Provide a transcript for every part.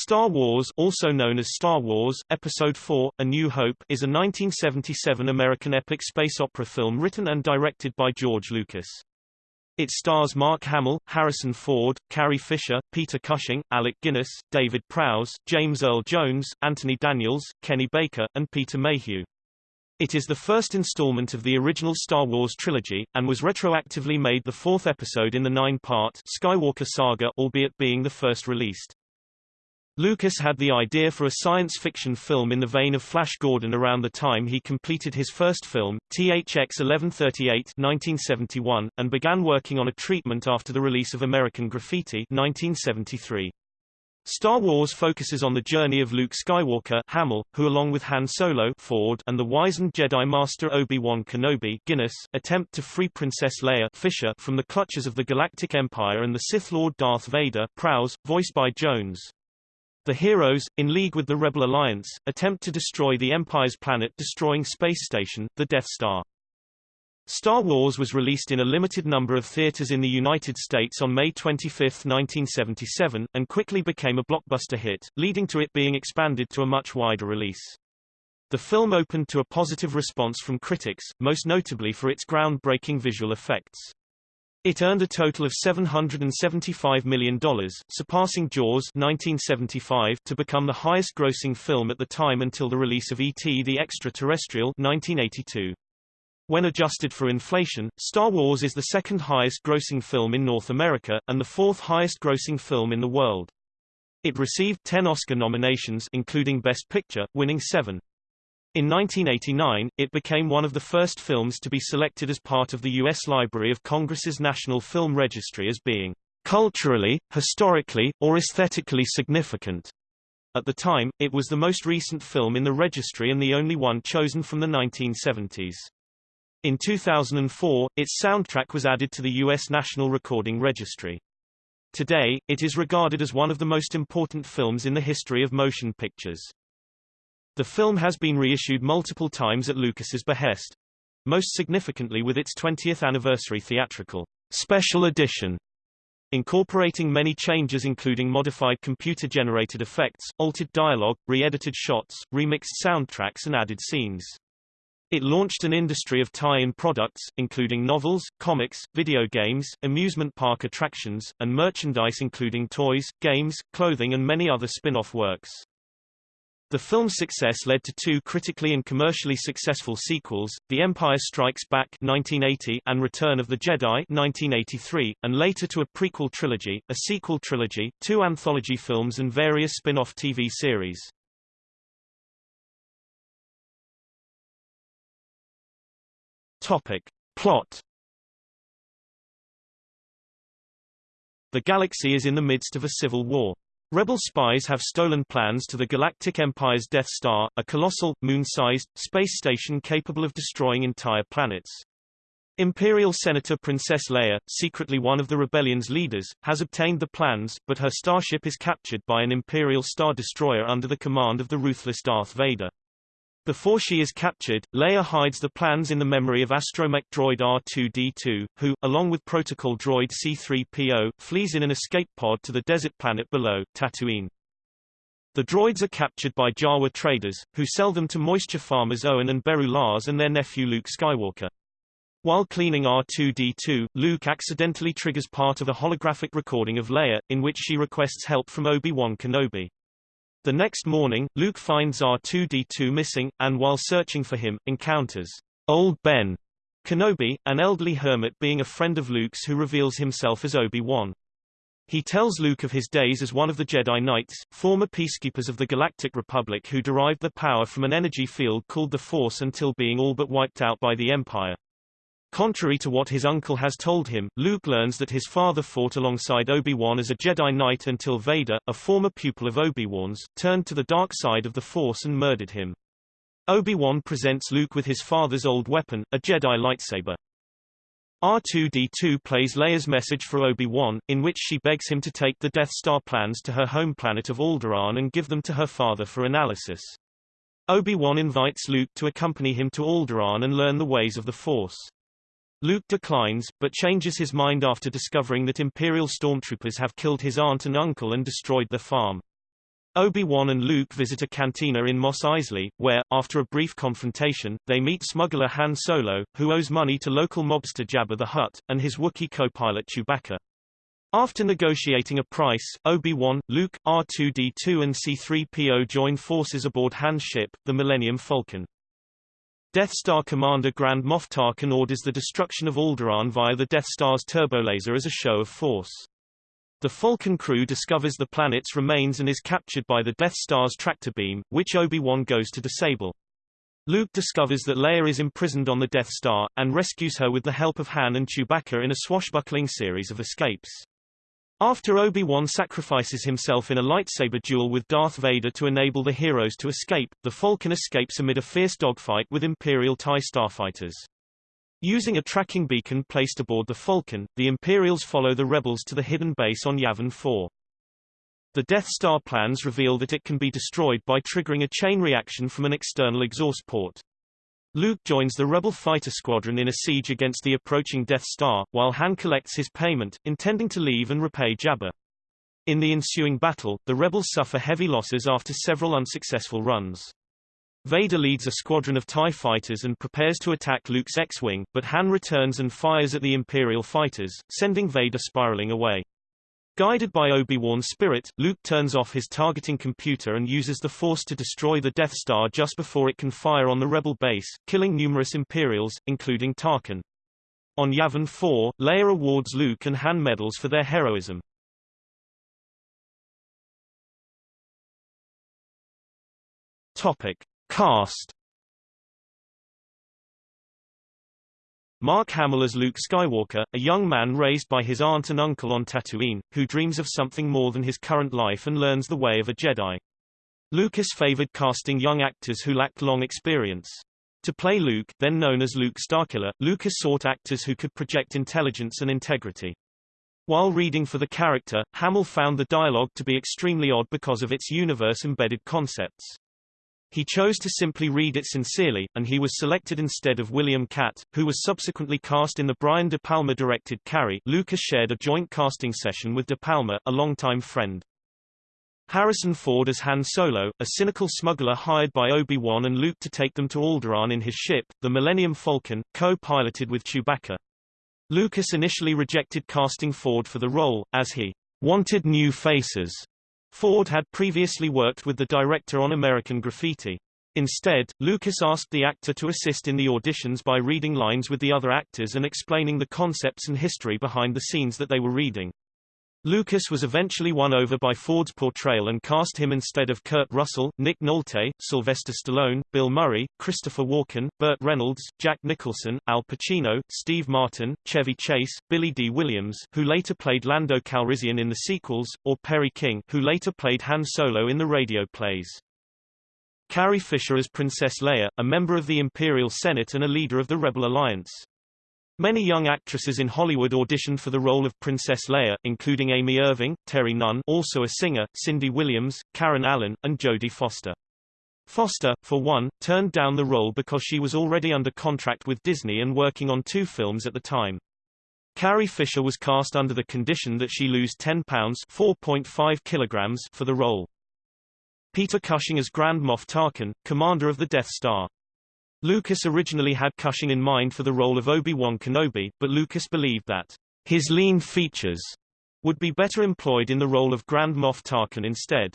Star Wars also known as Star Wars, Episode 4, A New Hope is a 1977 American epic space opera film written and directed by George Lucas. It stars Mark Hamill, Harrison Ford, Carrie Fisher, Peter Cushing, Alec Guinness, David Prowse, James Earl Jones, Anthony Daniels, Kenny Baker, and Peter Mayhew. It is the first installment of the original Star Wars trilogy, and was retroactively made the fourth episode in the nine-part Skywalker Saga albeit being the first released. Lucas had the idea for a science fiction film in the vein of Flash Gordon around the time he completed his first film, THX 1138 1971, and began working on a treatment after the release of American Graffiti 1973. Star Wars focuses on the journey of Luke Skywalker Hamill, who along with Han Solo Ford and the wizened Jedi Master Obi-Wan Kenobi Guinness, attempt to free Princess Leia Fisher from the clutches of the Galactic Empire and the Sith Lord Darth Vader Prowse, voiced by Jones. The heroes, in league with the Rebel Alliance, attempt to destroy the Empire's planet-destroying space station, the Death Star. Star Wars was released in a limited number of theaters in the United States on May 25, 1977, and quickly became a blockbuster hit, leading to it being expanded to a much wider release. The film opened to a positive response from critics, most notably for its groundbreaking visual effects. It earned a total of $775 million, surpassing Jaws 1975 to become the highest-grossing film at the time until the release of E.T. the Extraterrestrial 1982. When adjusted for inflation, Star Wars is the second highest-grossing film in North America, and the fourth highest-grossing film in the world. It received 10 Oscar nominations including Best Picture, winning seven. In 1989, it became one of the first films to be selected as part of the U.S. Library of Congress's National Film Registry as being culturally, historically, or aesthetically significant. At the time, it was the most recent film in the registry and the only one chosen from the 1970s. In 2004, its soundtrack was added to the U.S. National Recording Registry. Today, it is regarded as one of the most important films in the history of motion pictures. The film has been reissued multiple times at Lucas's behest, most significantly with its 20th anniversary theatrical special edition, incorporating many changes including modified computer-generated effects, altered dialogue, re-edited shots, remixed soundtracks and added scenes. It launched an industry of tie-in products, including novels, comics, video games, amusement park attractions, and merchandise including toys, games, clothing and many other spin-off works. The film's success led to two critically and commercially successful sequels, The Empire Strikes Back 1980 and Return of the Jedi 1983, and later to a prequel trilogy, a sequel trilogy, two anthology films and various spin-off TV series. Topic. Plot The galaxy is in the midst of a civil war. Rebel spies have stolen plans to the Galactic Empire's Death Star, a colossal, moon-sized, space station capable of destroying entire planets. Imperial Senator Princess Leia, secretly one of the rebellion's leaders, has obtained the plans, but her starship is captured by an Imperial Star Destroyer under the command of the ruthless Darth Vader. Before she is captured, Leia hides the plans in the memory of astromech droid R2-D2, who, along with protocol droid C-3PO, flees in an escape pod to the desert planet below, Tatooine. The droids are captured by Jawa traders, who sell them to moisture farmers Owen and Beru Lars and their nephew Luke Skywalker. While cleaning R2-D2, Luke accidentally triggers part of a holographic recording of Leia, in which she requests help from Obi-Wan Kenobi. The next morning, Luke finds R2-D2 missing, and while searching for him, encounters Old Ben Kenobi, an elderly hermit being a friend of Luke's who reveals himself as Obi-Wan. He tells Luke of his days as one of the Jedi Knights, former peacekeepers of the Galactic Republic who derived their power from an energy field called the Force until being all but wiped out by the Empire. Contrary to what his uncle has told him, Luke learns that his father fought alongside Obi-Wan as a Jedi Knight until Vader, a former pupil of Obi-Wan's, turned to the dark side of the Force and murdered him. Obi-Wan presents Luke with his father's old weapon, a Jedi lightsaber. R2-D2 plays Leia's message for Obi-Wan, in which she begs him to take the Death Star plans to her home planet of Alderaan and give them to her father for analysis. Obi-Wan invites Luke to accompany him to Alderaan and learn the ways of the Force. Luke declines, but changes his mind after discovering that Imperial stormtroopers have killed his aunt and uncle and destroyed the farm. Obi-Wan and Luke visit a cantina in Mos Eisley, where, after a brief confrontation, they meet smuggler Han Solo, who owes money to local mobster Jabba the Hutt, and his Wookiee co-pilot Chewbacca. After negotiating a price, Obi-Wan, Luke, R2-D2 and C-3PO join forces aboard Han's ship, the Millennium Falcon. Death Star Commander Grand Moff Tarkin orders the destruction of Alderaan via the Death Star's turbolaser as a show of force. The Falcon crew discovers the planet's remains and is captured by the Death Star's tractor beam, which Obi-Wan goes to disable. Luke discovers that Leia is imprisoned on the Death Star, and rescues her with the help of Han and Chewbacca in a swashbuckling series of escapes. After Obi-Wan sacrifices himself in a lightsaber duel with Darth Vader to enable the heroes to escape, the Falcon escapes amid a fierce dogfight with Imperial TIE starfighters. Using a tracking beacon placed aboard the Falcon, the Imperials follow the rebels to the hidden base on Yavin 4. The Death Star plans reveal that it can be destroyed by triggering a chain reaction from an external exhaust port. Luke joins the rebel fighter squadron in a siege against the approaching Death Star, while Han collects his payment, intending to leave and repay Jabba. In the ensuing battle, the rebels suffer heavy losses after several unsuccessful runs. Vader leads a squadron of TIE fighters and prepares to attack Luke's X-Wing, but Han returns and fires at the Imperial fighters, sending Vader spiraling away. Guided by Obi-Wan's spirit, Luke turns off his targeting computer and uses the Force to destroy the Death Star just before it can fire on the rebel base, killing numerous Imperials, including Tarkin. On Yavin 4, Leia awards Luke and Han medals for their heroism. Topic. Cast Mark Hamill as Luke Skywalker, a young man raised by his aunt and uncle on Tatooine, who dreams of something more than his current life and learns the way of a Jedi. Lucas favored casting young actors who lacked long experience. To play Luke, then known as Luke Starkiller, Lucas sought actors who could project intelligence and integrity. While reading for the character, Hamill found the dialogue to be extremely odd because of its universe-embedded concepts. He chose to simply read it sincerely, and he was selected instead of William Katt, who was subsequently cast in the Brian De Palma-directed Carrie. Lucas shared a joint casting session with De Palma, a longtime friend. Harrison Ford as Han Solo, a cynical smuggler hired by Obi-Wan and Luke to take them to Alderaan in his ship, the Millennium Falcon, co-piloted with Chewbacca. Lucas initially rejected casting Ford for the role, as he wanted new faces Ford had previously worked with the director on American Graffiti. Instead, Lucas asked the actor to assist in the auditions by reading lines with the other actors and explaining the concepts and history behind the scenes that they were reading. Lucas was eventually won over by Ford's portrayal and cast him instead of Kurt Russell, Nick Nolte, Sylvester Stallone, Bill Murray, Christopher Walken, Burt Reynolds, Jack Nicholson, Al Pacino, Steve Martin, Chevy Chase, Billy Dee Williams who later played Lando Calrissian in the sequels, or Perry King who later played Han Solo in the radio plays. Carrie Fisher as Princess Leia, a member of the Imperial Senate and a leader of the Rebel Alliance. Many young actresses in Hollywood auditioned for the role of Princess Leia, including Amy Irving, Terri Nunn also a singer, Cindy Williams, Karen Allen, and Jodie Foster. Foster, for one, turned down the role because she was already under contract with Disney and working on two films at the time. Carrie Fisher was cast under the condition that she lose 10 pounds 4.5 kilograms for the role. Peter Cushing as Grand Moff Tarkin, commander of the Death Star. Lucas originally had Cushing in mind for the role of Obi-Wan Kenobi, but Lucas believed that his lean features would be better employed in the role of Grand Moff Tarkin instead.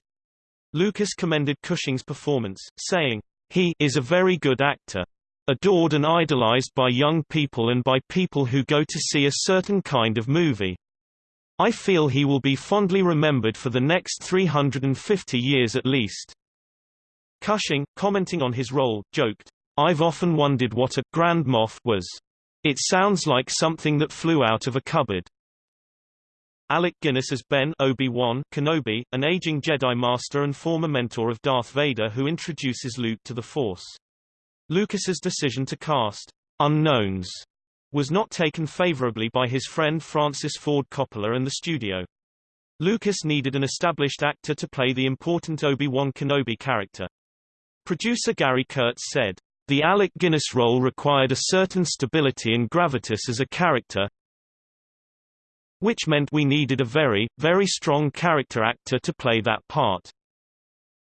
Lucas commended Cushing's performance, saying, He is a very good actor. Adored and idolized by young people and by people who go to see a certain kind of movie. I feel he will be fondly remembered for the next 350 years at least. Cushing, commenting on his role, joked, I've often wondered what a Grand Moff was. It sounds like something that flew out of a cupboard. Alec Guinness as Ben Obi-Wan Kenobi, an aging Jedi Master and former mentor of Darth Vader who introduces Luke to the Force. Lucas's decision to cast unknowns was not taken favorably by his friend Francis Ford Coppola and the studio. Lucas needed an established actor to play the important Obi-Wan Kenobi character. Producer Gary Kurtz said, the Alec Guinness role required a certain stability and gravitas as a character, which meant we needed a very, very strong character actor to play that part.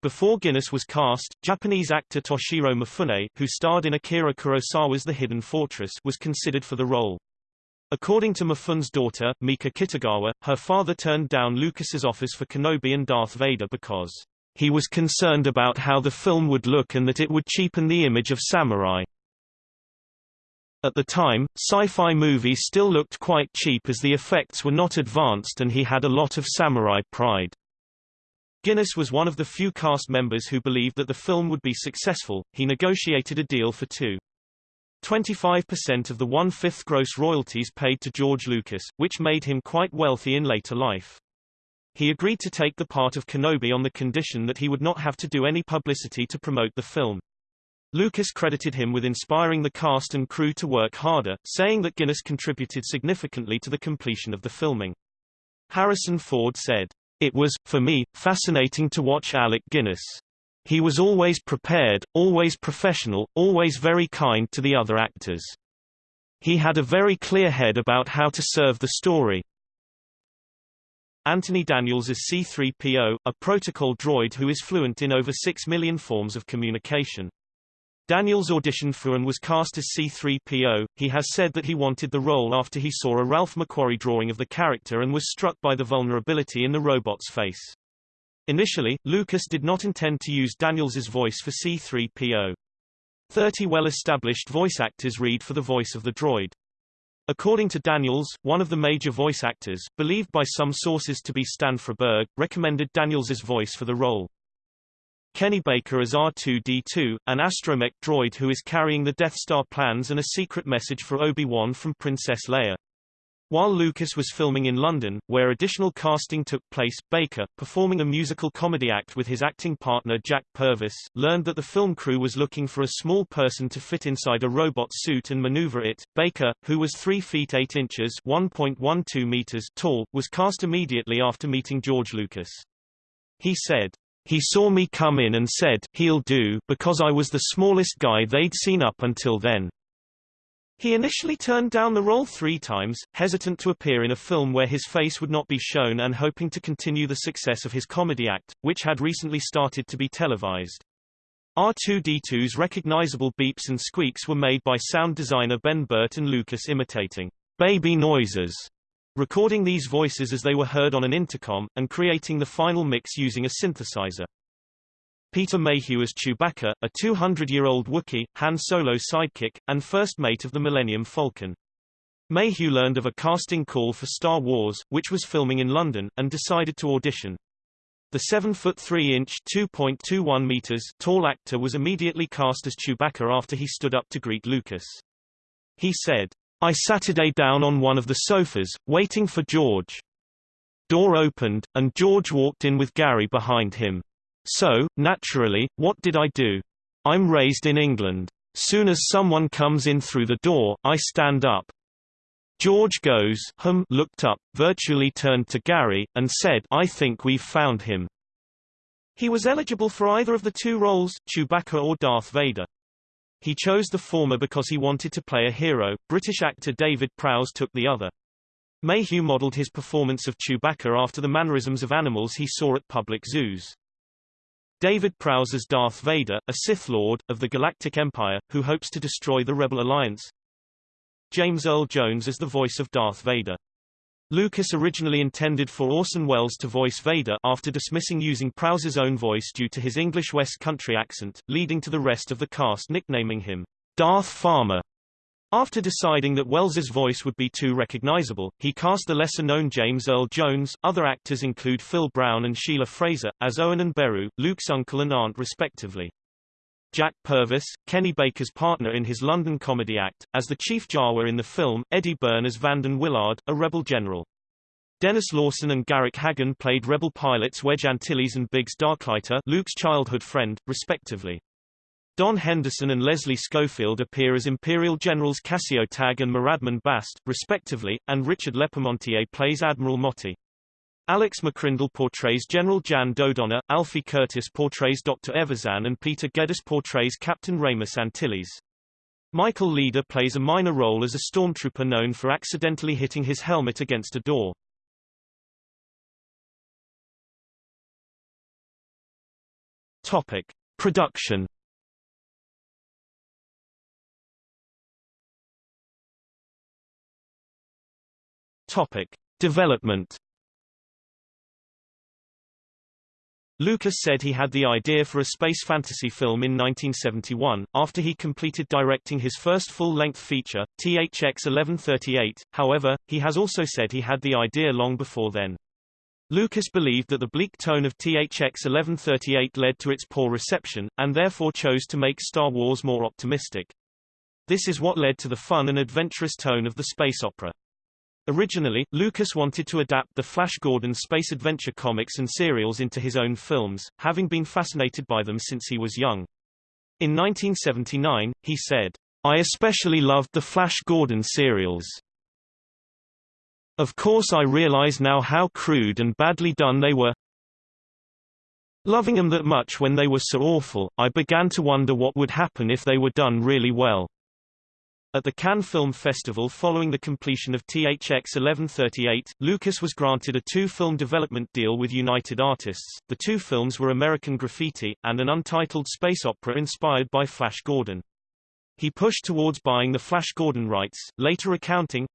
Before Guinness was cast, Japanese actor Toshiro Mifune, who starred in Akira Kurosawa's The Hidden Fortress, was considered for the role. According to Mifune's daughter, Mika Kitagawa, her father turned down Lucas's offers for Kenobi and Darth Vader because he was concerned about how the film would look and that it would cheapen the image of samurai. At the time, sci-fi movies still looked quite cheap as the effects were not advanced and he had a lot of samurai pride. Guinness was one of the few cast members who believed that the film would be successful. He negotiated a deal for two. 25% of the one-fifth gross royalties paid to George Lucas, which made him quite wealthy in later life. He agreed to take the part of Kenobi on the condition that he would not have to do any publicity to promote the film. Lucas credited him with inspiring the cast and crew to work harder, saying that Guinness contributed significantly to the completion of the filming. Harrison Ford said, It was, for me, fascinating to watch Alec Guinness. He was always prepared, always professional, always very kind to the other actors. He had a very clear head about how to serve the story. Anthony Daniels is C-3PO, a protocol droid who is fluent in over 6 million forms of communication. Daniels auditioned for and was cast as C-3PO. He has said that he wanted the role after he saw a Ralph McQuarrie drawing of the character and was struck by the vulnerability in the robot's face. Initially, Lucas did not intend to use Daniels's voice for C-3PO. Thirty well-established voice actors read for the voice of the droid. According to Daniels, one of the major voice actors, believed by some sources to be Stan Freberg, recommended Daniels's voice for the role. Kenny Baker as R2-D2, an astromech droid who is carrying the Death Star plans and a secret message for Obi-Wan from Princess Leia. While Lucas was filming in London, where additional casting took place, Baker, performing a musical comedy act with his acting partner Jack Purvis, learned that the film crew was looking for a small person to fit inside a robot suit and maneuver it. Baker, who was 3 feet 8 inches (1.12 meters) tall, was cast immediately after meeting George Lucas. He said, he saw me come in and said, he'll do, because I was the smallest guy they'd seen up until then. He initially turned down the role three times, hesitant to appear in a film where his face would not be shown and hoping to continue the success of his comedy act, which had recently started to be televised. R2-D2's recognizable beeps and squeaks were made by sound designer Ben Burtt and Lucas imitating baby noises recording these voices as they were heard on an intercom, and creating the final mix using a synthesizer. Peter Mayhew as Chewbacca, a 200-year-old Wookiee, Han Solo's sidekick, and first mate of the Millennium Falcon. Mayhew learned of a casting call for Star Wars, which was filming in London, and decided to audition. The 7-foot 3-inch (2.21 meters) tall actor was immediately cast as Chewbacca after he stood up to greet Lucas. He said, I Saturday down on one of the sofas, waiting for George. Door opened, and George walked in with Gary behind him. So, naturally, what did I do? I'm raised in England. Soon as someone comes in through the door, I stand up. George goes hum looked up, virtually turned to Gary, and said I think we've found him. He was eligible for either of the two roles, Chewbacca or Darth Vader. He chose the former because he wanted to play a hero. British actor David Prowse took the other. Mayhew modeled his performance of Chewbacca after the mannerisms of animals he saw at public zoos. David Prowse as Darth Vader, a Sith Lord, of the Galactic Empire, who hopes to destroy the Rebel Alliance. James Earl Jones as the voice of Darth Vader. Lucas originally intended for Orson Welles to voice Vader after dismissing using Prowse's own voice due to his English West Country accent, leading to the rest of the cast nicknaming him Darth Farmer. After deciding that Welles's voice would be too recognizable, he cast the lesser-known James Earl Jones. Other actors include Phil Brown and Sheila Fraser, as Owen and Beru, Luke's uncle and aunt respectively. Jack Purvis, Kenny Baker's partner in his London comedy act, as the Chief Jawa in the film, Eddie Byrne as Vanden Willard, a rebel general. Denis Lawson and Garrick Hagon played rebel pilots Wedge Antilles and Biggs Darklighter Luke's childhood friend, respectively. Don Henderson and Leslie Schofield appear as Imperial Generals Cassio Tagge and Moradmin Bast, respectively, and Richard LeParmentier plays Admiral Motti. Alex McCrindle portrays General Jan Dodonna, Alfie Curtis portrays Dr. Evazan and Peter Geddes portrays Captain Raymus Antilles. Michael Leader plays a minor role as a stormtrooper known for accidentally hitting his helmet against a door. Topic. Production Topic. Development Lucas said he had the idea for a space fantasy film in 1971, after he completed directing his first full-length feature, THX 1138, however, he has also said he had the idea long before then. Lucas believed that the bleak tone of THX 1138 led to its poor reception, and therefore chose to make Star Wars more optimistic. This is what led to the fun and adventurous tone of the space opera. Originally, Lucas wanted to adapt the Flash Gordon space adventure comics and serials into his own films, having been fascinated by them since he was young. In 1979, he said, I especially loved the Flash Gordon serials. Of course I realize now how crude and badly done they were. Loving them that much when they were so awful, I began to wonder what would happen if they were done really well. At the Cannes Film Festival following the completion of THX 1138, Lucas was granted a two-film development deal with United Artists. The two films were American Graffiti, and an untitled space opera inspired by Flash Gordon. He pushed towards buying the Flash Gordon rights, later recounting,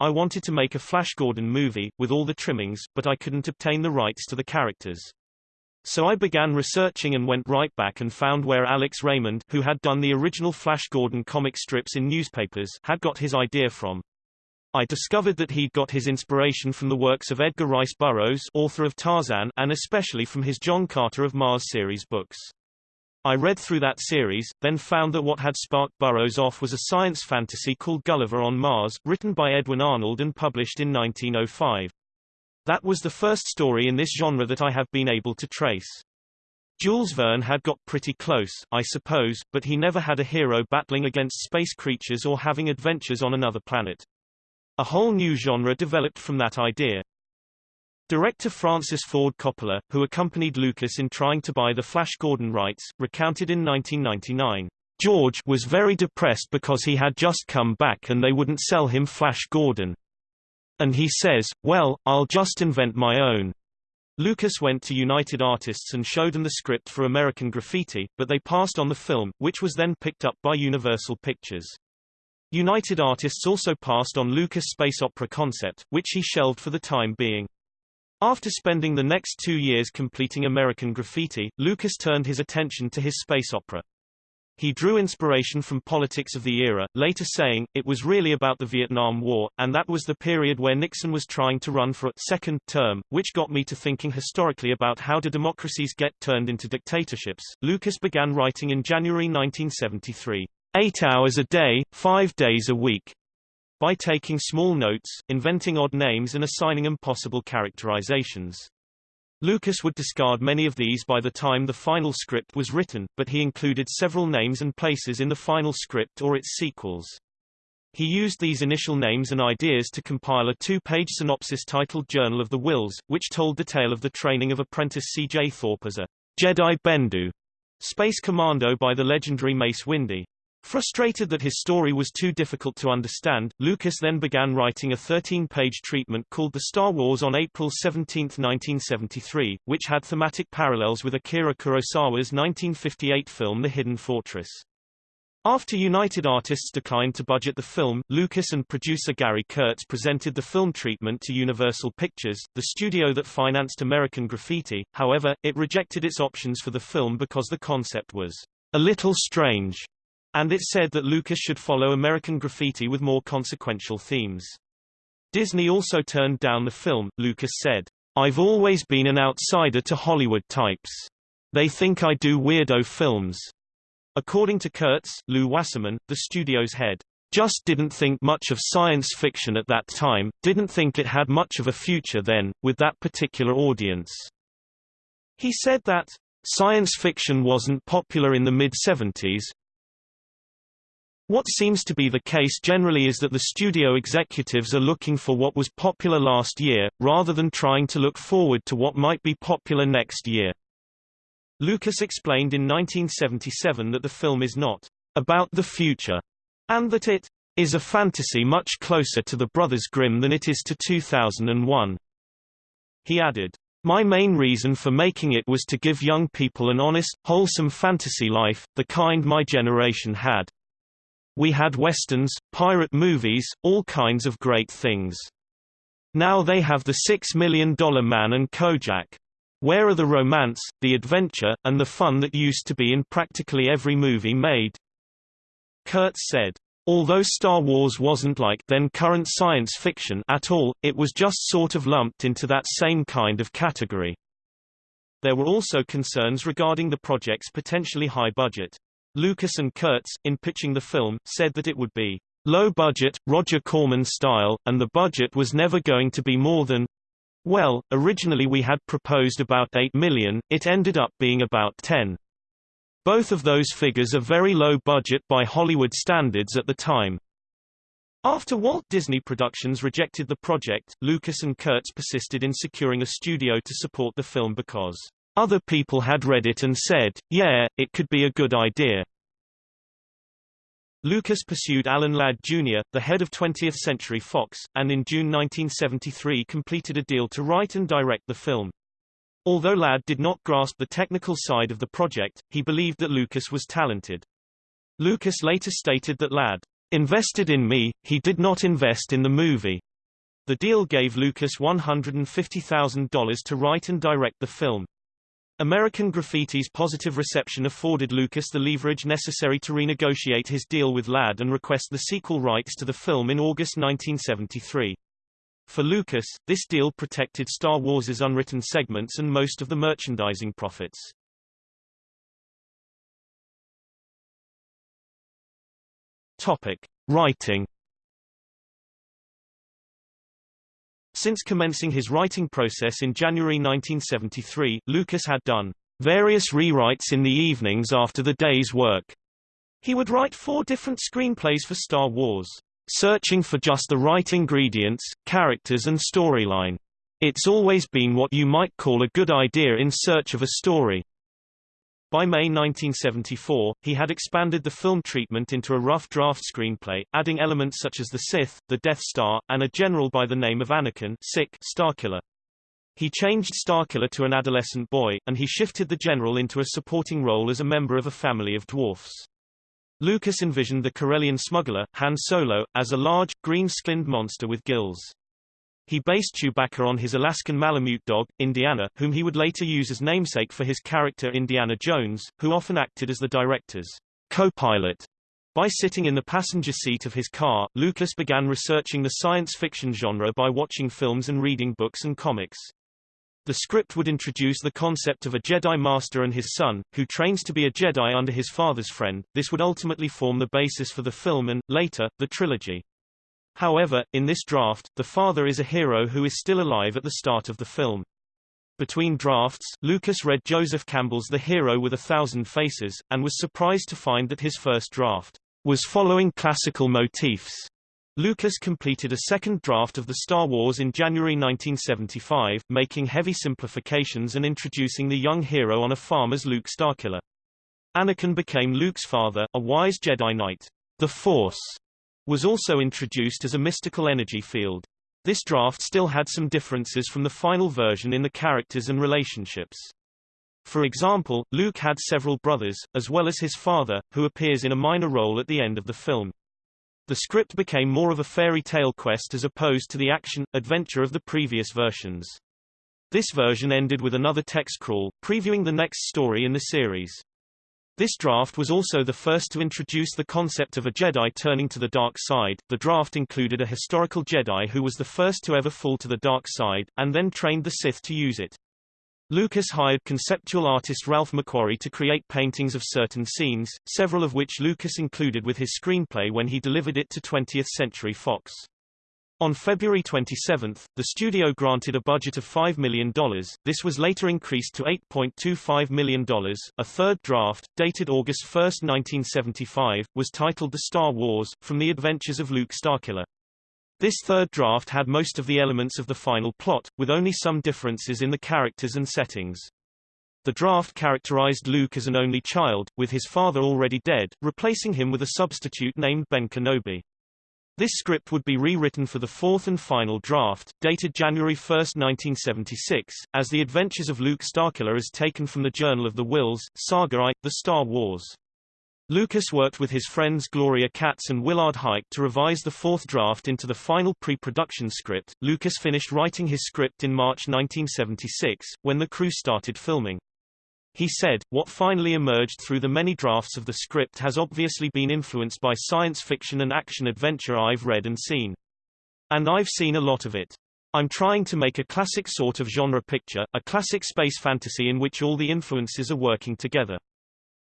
I wanted to make a Flash Gordon movie, with all the trimmings, but I couldn't obtain the rights to the characters. So I began researching and went right back and found where Alex Raymond, who had done the original Flash Gordon comic strips in newspapers, had got his idea from. I discovered that he'd got his inspiration from the works of Edgar Rice Burroughs, author of Tarzan, and especially from his John Carter of Mars series books. I read through that series, then found that what had sparked Burroughs off was a science fantasy called Gulliver on Mars, written by Edwin Arnold and published in 1905. That was the first story in this genre that I have been able to trace. Jules Verne had got pretty close, I suppose, but he never had a hero battling against space creatures or having adventures on another planet. A whole new genre developed from that idea. Director Francis Ford Coppola, who accompanied Lucas in trying to buy the Flash Gordon rights, recounted in 1999. George was very depressed because he had just come back and they wouldn't sell him Flash Gordon. And he says, well, I'll just invent my own. Lucas went to United Artists and showed them the script for American Graffiti, but they passed on the film, which was then picked up by Universal Pictures. United Artists also passed on Lucas' space opera concept, which he shelved for the time being. After spending the next two years completing American Graffiti, Lucas turned his attention to his space opera. He drew inspiration from politics of the era, later saying, it was really about the Vietnam War, and that was the period where Nixon was trying to run for a second term, which got me to thinking historically about how do democracies get turned into dictatorships. Lucas began writing in January 1973. Eight hours a day, five days a week. By taking small notes, inventing odd names and assigning impossible characterizations. Lucas would discard many of these by the time the final script was written, but he included several names and places in the final script or its sequels. He used these initial names and ideas to compile a two-page synopsis titled Journal of the Whills, which told the tale of the training of apprentice C.J. Thorpe as a Jedi Bendu space commando by the legendary Mace Windu. Frustrated that his story was too difficult to understand, Lucas then began writing a 13-page treatment called The Star Wars on April 17, 1973, which had thematic parallels with Akira Kurosawa's 1958 film The Hidden Fortress. After United Artists declined to budget the film, Lucas and producer Gary Kurtz presented the film treatment to Universal Pictures, the studio that financed American Graffiti, however, it rejected its options for the film because the concept was a little strange and it said that Lucas should follow American Graffiti with more consequential themes. Disney also turned down the film, Lucas said, I've always been an outsider to Hollywood types. They think I do weirdo films. According to Kurtz, Lew Wasserman, the studio's head, just didn't think much of science fiction at that time, didn't think it had much of a future then, with that particular audience. He said that, science fiction wasn't popular in the mid-70s, what seems to be the case generally is that the studio executives are looking for what was popular last year, rather than trying to look forward to what might be popular next year. Lucas explained in 1977 that the film is not about the future, and that it is a fantasy much closer to the Brothers Grimm than it is to 2001. He added, My main reason for making it was to give young people an honest, wholesome fantasy life, the kind my generation had. We had westerns, pirate movies, all kinds of great things. Now they have the Six Million Dollar Man and Kojak. Where are the romance, the adventure, and the fun that used to be in practically every movie made? Kurtz said. Although Star Wars wasn't like then current science fiction at all, it was just sort of lumped into that same kind of category. There were also concerns regarding the project's potentially high budget. Lucas and Kurtz, in pitching the film, said that it would be low budget, Roger Corman style, and the budget was never going to be more than well, originally we had proposed about 8 million, it ended up being about 10. Both of those figures are very low budget by Hollywood standards at the time. After Walt Disney Productions rejected the project, Lucas and Kurtz persisted in securing a studio to support the film because other people had read it and said, yeah, it could be a good idea. Lucas pursued Alan Ladd Jr., the head of 20th Century Fox, and in June 1973 completed a deal to write and direct the film. Although Ladd did not grasp the technical side of the project, he believed that Lucas was talented. Lucas later stated that Ladd invested in me, he did not invest in the movie. The deal gave Lucas $150,000 to write and direct the film. American Graffiti's positive reception afforded Lucas the leverage necessary to renegotiate his deal with Ladd and request the sequel rights to the film in August 1973. For Lucas, this deal protected Star Wars's unwritten segments and most of the merchandising profits. Topic: Writing Since commencing his writing process in January 1973, Lucas had done various rewrites in the evenings after the day's work. He would write four different screenplays for Star Wars, searching for just the right ingredients, characters and storyline. It's always been what you might call a good idea in search of a story. By May 1974, he had expanded the film treatment into a rough draft screenplay, adding elements such as the Sith, the Death Star, and a general by the name of Anakin Sick Starkiller. He changed Starkiller to an adolescent boy, and he shifted the general into a supporting role as a member of a family of dwarfs. Lucas envisioned the Corellian smuggler, Han Solo, as a large, green-skinned monster with gills. He based Chewbacca on his Alaskan Malamute dog, Indiana, whom he would later use as namesake for his character Indiana Jones, who often acted as the director's co-pilot. By sitting in the passenger seat of his car, Lucas began researching the science fiction genre by watching films and reading books and comics. The script would introduce the concept of a Jedi Master and his son, who trains to be a Jedi under his father's friend. This would ultimately form the basis for the film and, later, the trilogy. However, in this draft, the father is a hero who is still alive at the start of the film. Between drafts, Lucas read Joseph Campbell's The Hero with a Thousand Faces, and was surprised to find that his first draft was following classical motifs. Lucas completed a second draft of the Star Wars in January 1975, making heavy simplifications and introducing the young hero on a farm as Luke Starkiller. Anakin became Luke's father, a wise Jedi Knight. The Force was also introduced as a mystical energy field. This draft still had some differences from the final version in the characters and relationships. For example, Luke had several brothers, as well as his father, who appears in a minor role at the end of the film. The script became more of a fairy tale quest as opposed to the action, adventure of the previous versions. This version ended with another text crawl, previewing the next story in the series. This draft was also the first to introduce the concept of a Jedi turning to the dark side. The draft included a historical Jedi who was the first to ever fall to the dark side, and then trained the Sith to use it. Lucas hired conceptual artist Ralph McQuarrie to create paintings of certain scenes, several of which Lucas included with his screenplay when he delivered it to 20th Century Fox. On February 27, the studio granted a budget of $5 million. This was later increased to $8.25 million. A third draft, dated August 1, 1975, was titled The Star Wars, From the Adventures of Luke Starkiller. This third draft had most of the elements of the final plot, with only some differences in the characters and settings. The draft characterized Luke as an only child, with his father already dead, replacing him with a substitute named Ben Kenobi. This script would be rewritten for the fourth and final draft, dated January 1, 1976, as The Adventures of Luke Starkiller is taken from the Journal of the Whills, Saga I, The Star Wars. Lucas worked with his friends Gloria Katz and Willard Huyck to revise the fourth draft into the final pre-production script. Lucas finished writing his script in March 1976, when the crew started filming. He said, what finally emerged through the many drafts of the script has obviously been influenced by science fiction and action-adventure I've read and seen. And I've seen a lot of it. I'm trying to make a classic sort of genre picture, a classic space fantasy in which all the influences are working together.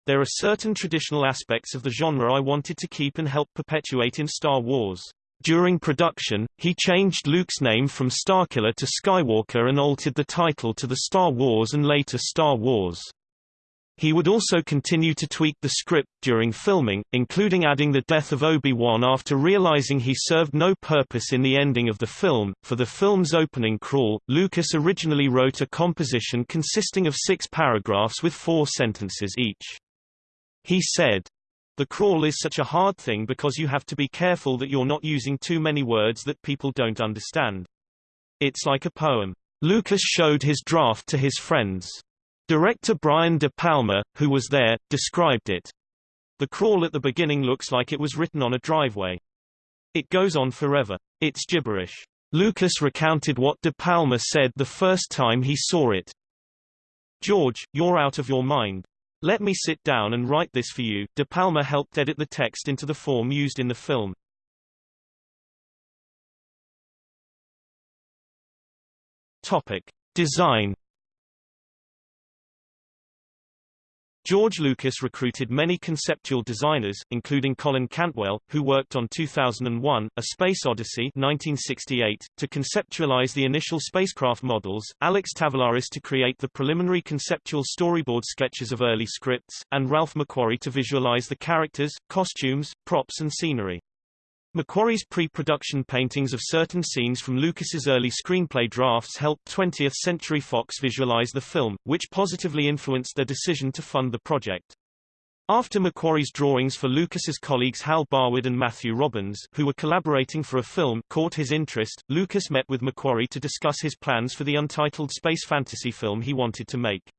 There are certain traditional aspects of the genre I wanted to keep and help perpetuate in Star Wars. During production, he changed Luke's name from Starkiller to Skywalker and altered the title to the Star Wars and later Star Wars. He would also continue to tweak the script during filming, including adding the death of Obi-Wan after realizing he served no purpose in the ending of the film. For the film's opening crawl, Lucas originally wrote a composition consisting of six paragraphs with four sentences each. He said, the crawl is such a hard thing because you have to be careful that you're not using too many words that people don't understand. It's like a poem. Lucas showed his draft to his friends. Director Brian De Palma, who was there, described it. The crawl at the beginning looks like it was written on a driveway. It goes on forever. It's gibberish. Lucas recounted what De Palma said the first time he saw it. George, you're out of your mind. Let me sit down and write this for you. De Palma helped edit the text into the form used in the film. Topic: Design George Lucas recruited many conceptual designers, including Colin Cantwell, who worked on 2001, A Space Odyssey 1968, to conceptualize the initial spacecraft models, Alex Tavoularis to create the preliminary conceptual storyboard sketches of early scripts, and Ralph McQuarrie to visualize the characters, costumes, props and scenery. McQuarrie's pre-production paintings of certain scenes from Lucas's early screenplay drafts helped 20th Century Fox visualize the film, which positively influenced their decision to fund the project. After McQuarrie's drawings for Lucas's colleagues Hal Barwood and Matthew Robbins, who were collaborating for a film, caught his interest, Lucas met with McQuarrie to discuss his plans for the untitled space fantasy film he wanted to make.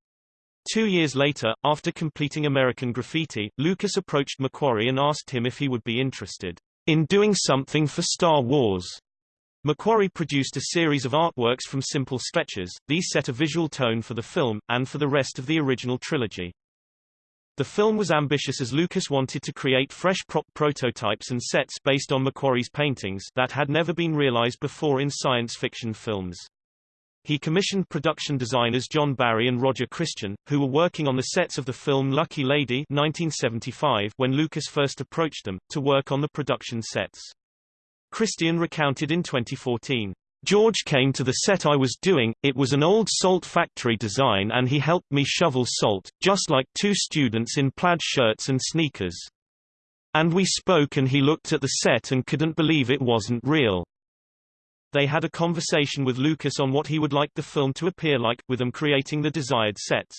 Two years later, after completing American Graffiti, Lucas approached McQuarrie and asked him if he would be interested in doing something for Star Wars. McQuarrie produced a series of artworks from simple sketches, these set a visual tone for the film, and for the rest of the original trilogy. The film was ambitious as Lucas wanted to create fresh prop prototypes and sets based on McQuarrie's paintings that had never been realized before in science fiction films. He commissioned production designers John Barry and Roger Christian, who were working on the sets of the film Lucky Lady 1975 when Lucas first approached them, to work on the production sets. Christian recounted in 2014. George came to the set I was doing, it was an old salt factory design and he helped me shovel salt, just like two students in plaid shirts and sneakers. And we spoke and he looked at the set and couldn't believe it wasn't real. They had a conversation with Lucas on what he would like the film to appear like, with them creating the desired sets.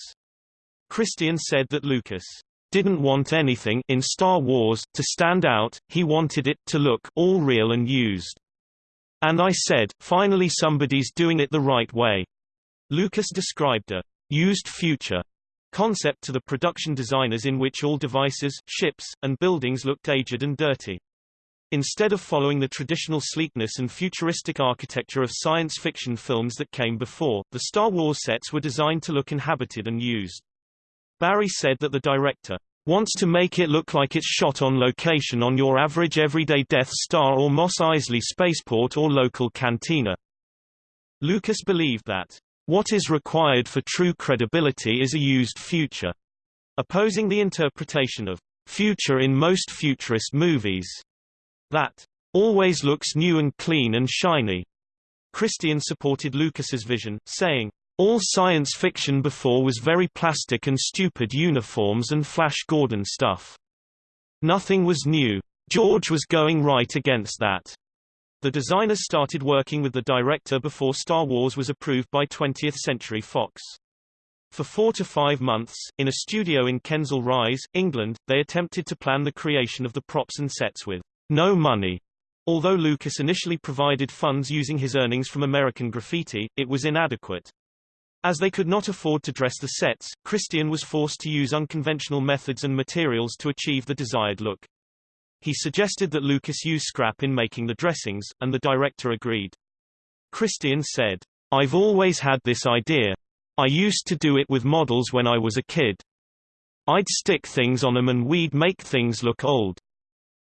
Christian said that Lucas didn't want anything in Star Wars to stand out, he wanted it to look all real and used. And I said, finally somebody's doing it the right way. Lucas described a used future concept to the production designers in which all devices, ships, and buildings looked aged and dirty. Instead of following the traditional sleekness and futuristic architecture of science fiction films that came before, the Star Wars sets were designed to look inhabited and used. Barry said that the director wants to make it look like it's shot on location on your average everyday Death Star or Mos Eisley spaceport or local cantina. Lucas believed that what is required for true credibility is a used future, opposing the interpretation of future in most futurist movies that always looks new and clean and shiny. Christian supported Lucas's vision, saying, all science fiction before was very plastic and stupid uniforms and Flash Gordon stuff. Nothing was new. George was going right against that. The designers started working with the director before Star Wars was approved by 20th Century Fox. For four to five months, in a studio in Kensal Rise, England, they attempted to plan the creation of the props and sets with no money, Although Lucas initially provided funds using his earnings from American Graffiti, it was inadequate. As they could not afford to dress the sets, Christian was forced to use unconventional methods and materials to achieve the desired look. He suggested that Lucas use scrap in making the dressings, and the director agreed. Christian said, I've always had this idea. I used to do it with models when I was a kid. I'd stick things on them and we'd make things look old.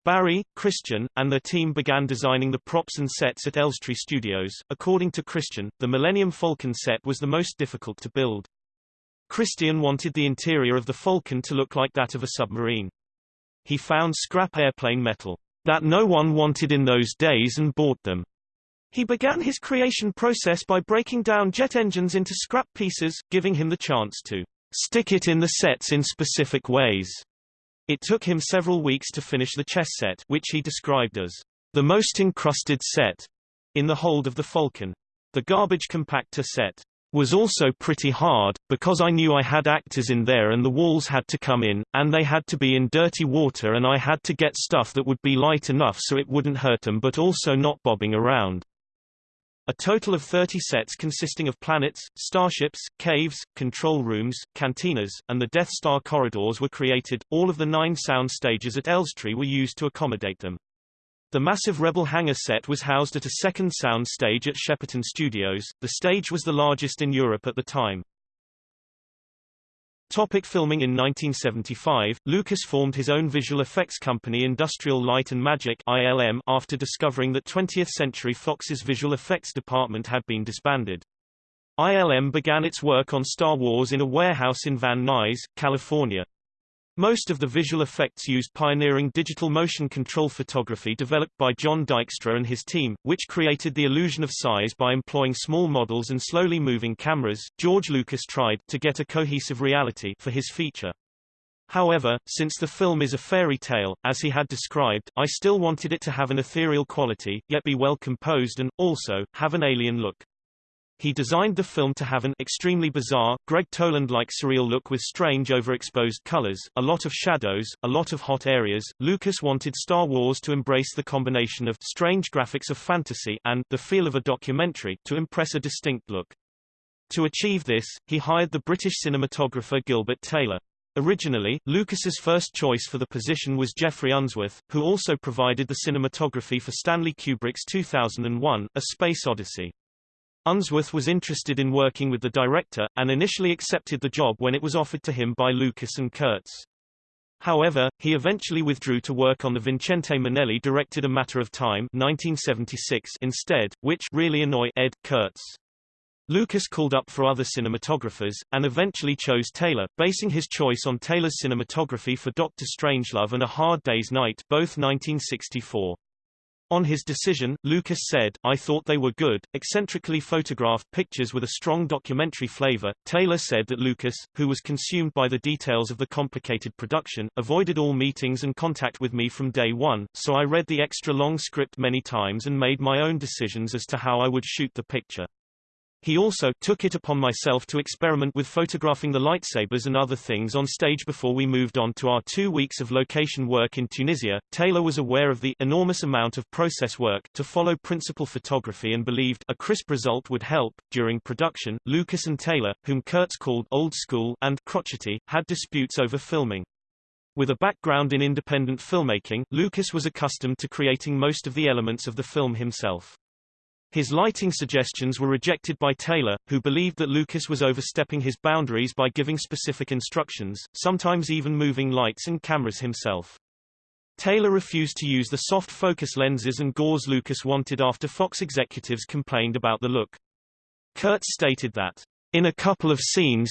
Barry, Christian, and their team began designing the props and sets at Elstree Studios. According to Christian, the Millennium Falcon set was the most difficult to build. Christian wanted the interior of the Falcon to look like that of a submarine. He found scrap airplane metal that no one wanted in those days and bought them. He began his creation process by breaking down jet engines into scrap pieces, giving him the chance to stick it in the sets in specific ways. It took him several weeks to finish the chess set which he described as the most encrusted set in the hold of the Falcon. The garbage compactor set was also pretty hard, because I knew I had actors in there and the walls had to come in, and they had to be in dirty water and I had to get stuff that would be light enough so it wouldn't hurt them but also not bobbing around. A total of 30 sets consisting of planets, starships, caves, control rooms, cantinas, and the Death Star corridors were created. All of the nine sound stages at Elstree were used to accommodate them. The massive Rebel hangar set was housed at a second sound stage at Shepperton Studios. The stage was the largest in Europe at the time. Topic filming In 1975, Lucas formed his own visual effects company Industrial Light and Magic ILM after discovering that 20th Century Fox's visual effects department had been disbanded. ILM began its work on Star Wars in a warehouse in Van Nuys, California. Most of the visual effects used pioneering digital motion control photography developed by John Dykstra and his team, which created the illusion of size by employing small models and slowly moving cameras. George Lucas tried to get a cohesive reality for his feature. However, since the film is a fairy tale, as he had described, I still wanted it to have an ethereal quality, yet be well composed and, also, have an alien look. He designed the film to have an extremely bizarre, Gregg Toland-like surreal look with strange overexposed colors, a lot of shadows, a lot of hot areas. Lucas wanted Star Wars to embrace the combination of strange graphics of fantasy and the feel of a documentary to impress a distinct look. To achieve this, he hired the British cinematographer Gilbert Taylor. Originally, Lucas's first choice for the position was Geoffrey Unsworth, who also provided the cinematography for Stanley Kubrick's 2001, A Space Odyssey. Unsworth was interested in working with the director, and initially accepted the job when it was offered to him by Lucas and Kurtz. However, he eventually withdrew to work on the Vincente Minnelli directed A Matter of Time 1976 instead, which really annoyed Ed. Kurtz. Lucas called up for other cinematographers, and eventually chose Taylor, basing his choice on Taylor's cinematography for Doctor Strangelove and A Hard Day's Night both 1964. On his decision, Lucas said, I thought they were good, eccentrically photographed pictures with a strong documentary flavor. Taylor said that Lucas, who was consumed by the details of the complicated production, avoided all meetings and contact with me from day one, so I read the extra long script many times and made my own decisions as to how I would shoot the picture. He also took it upon myself to experiment with photographing the lightsabers and other things on stage before we moved on to our two weeks of location work in Tunisia. Taylor was aware of the enormous amount of process work to follow principal photography and believed a crisp result would help. During production, Lucas and Taylor, whom Kurtz called old school and crotchety, had disputes over filming. With a background in independent filmmaking, Lucas was accustomed to creating most of the elements of the film himself. His lighting suggestions were rejected by Taylor, who believed that Lucas was overstepping his boundaries by giving specific instructions, sometimes even moving lights and cameras himself. Taylor refused to use the soft focus lenses and gauze Lucas wanted after Fox executives complained about the look. Kurtz stated that, in a couple of scenes,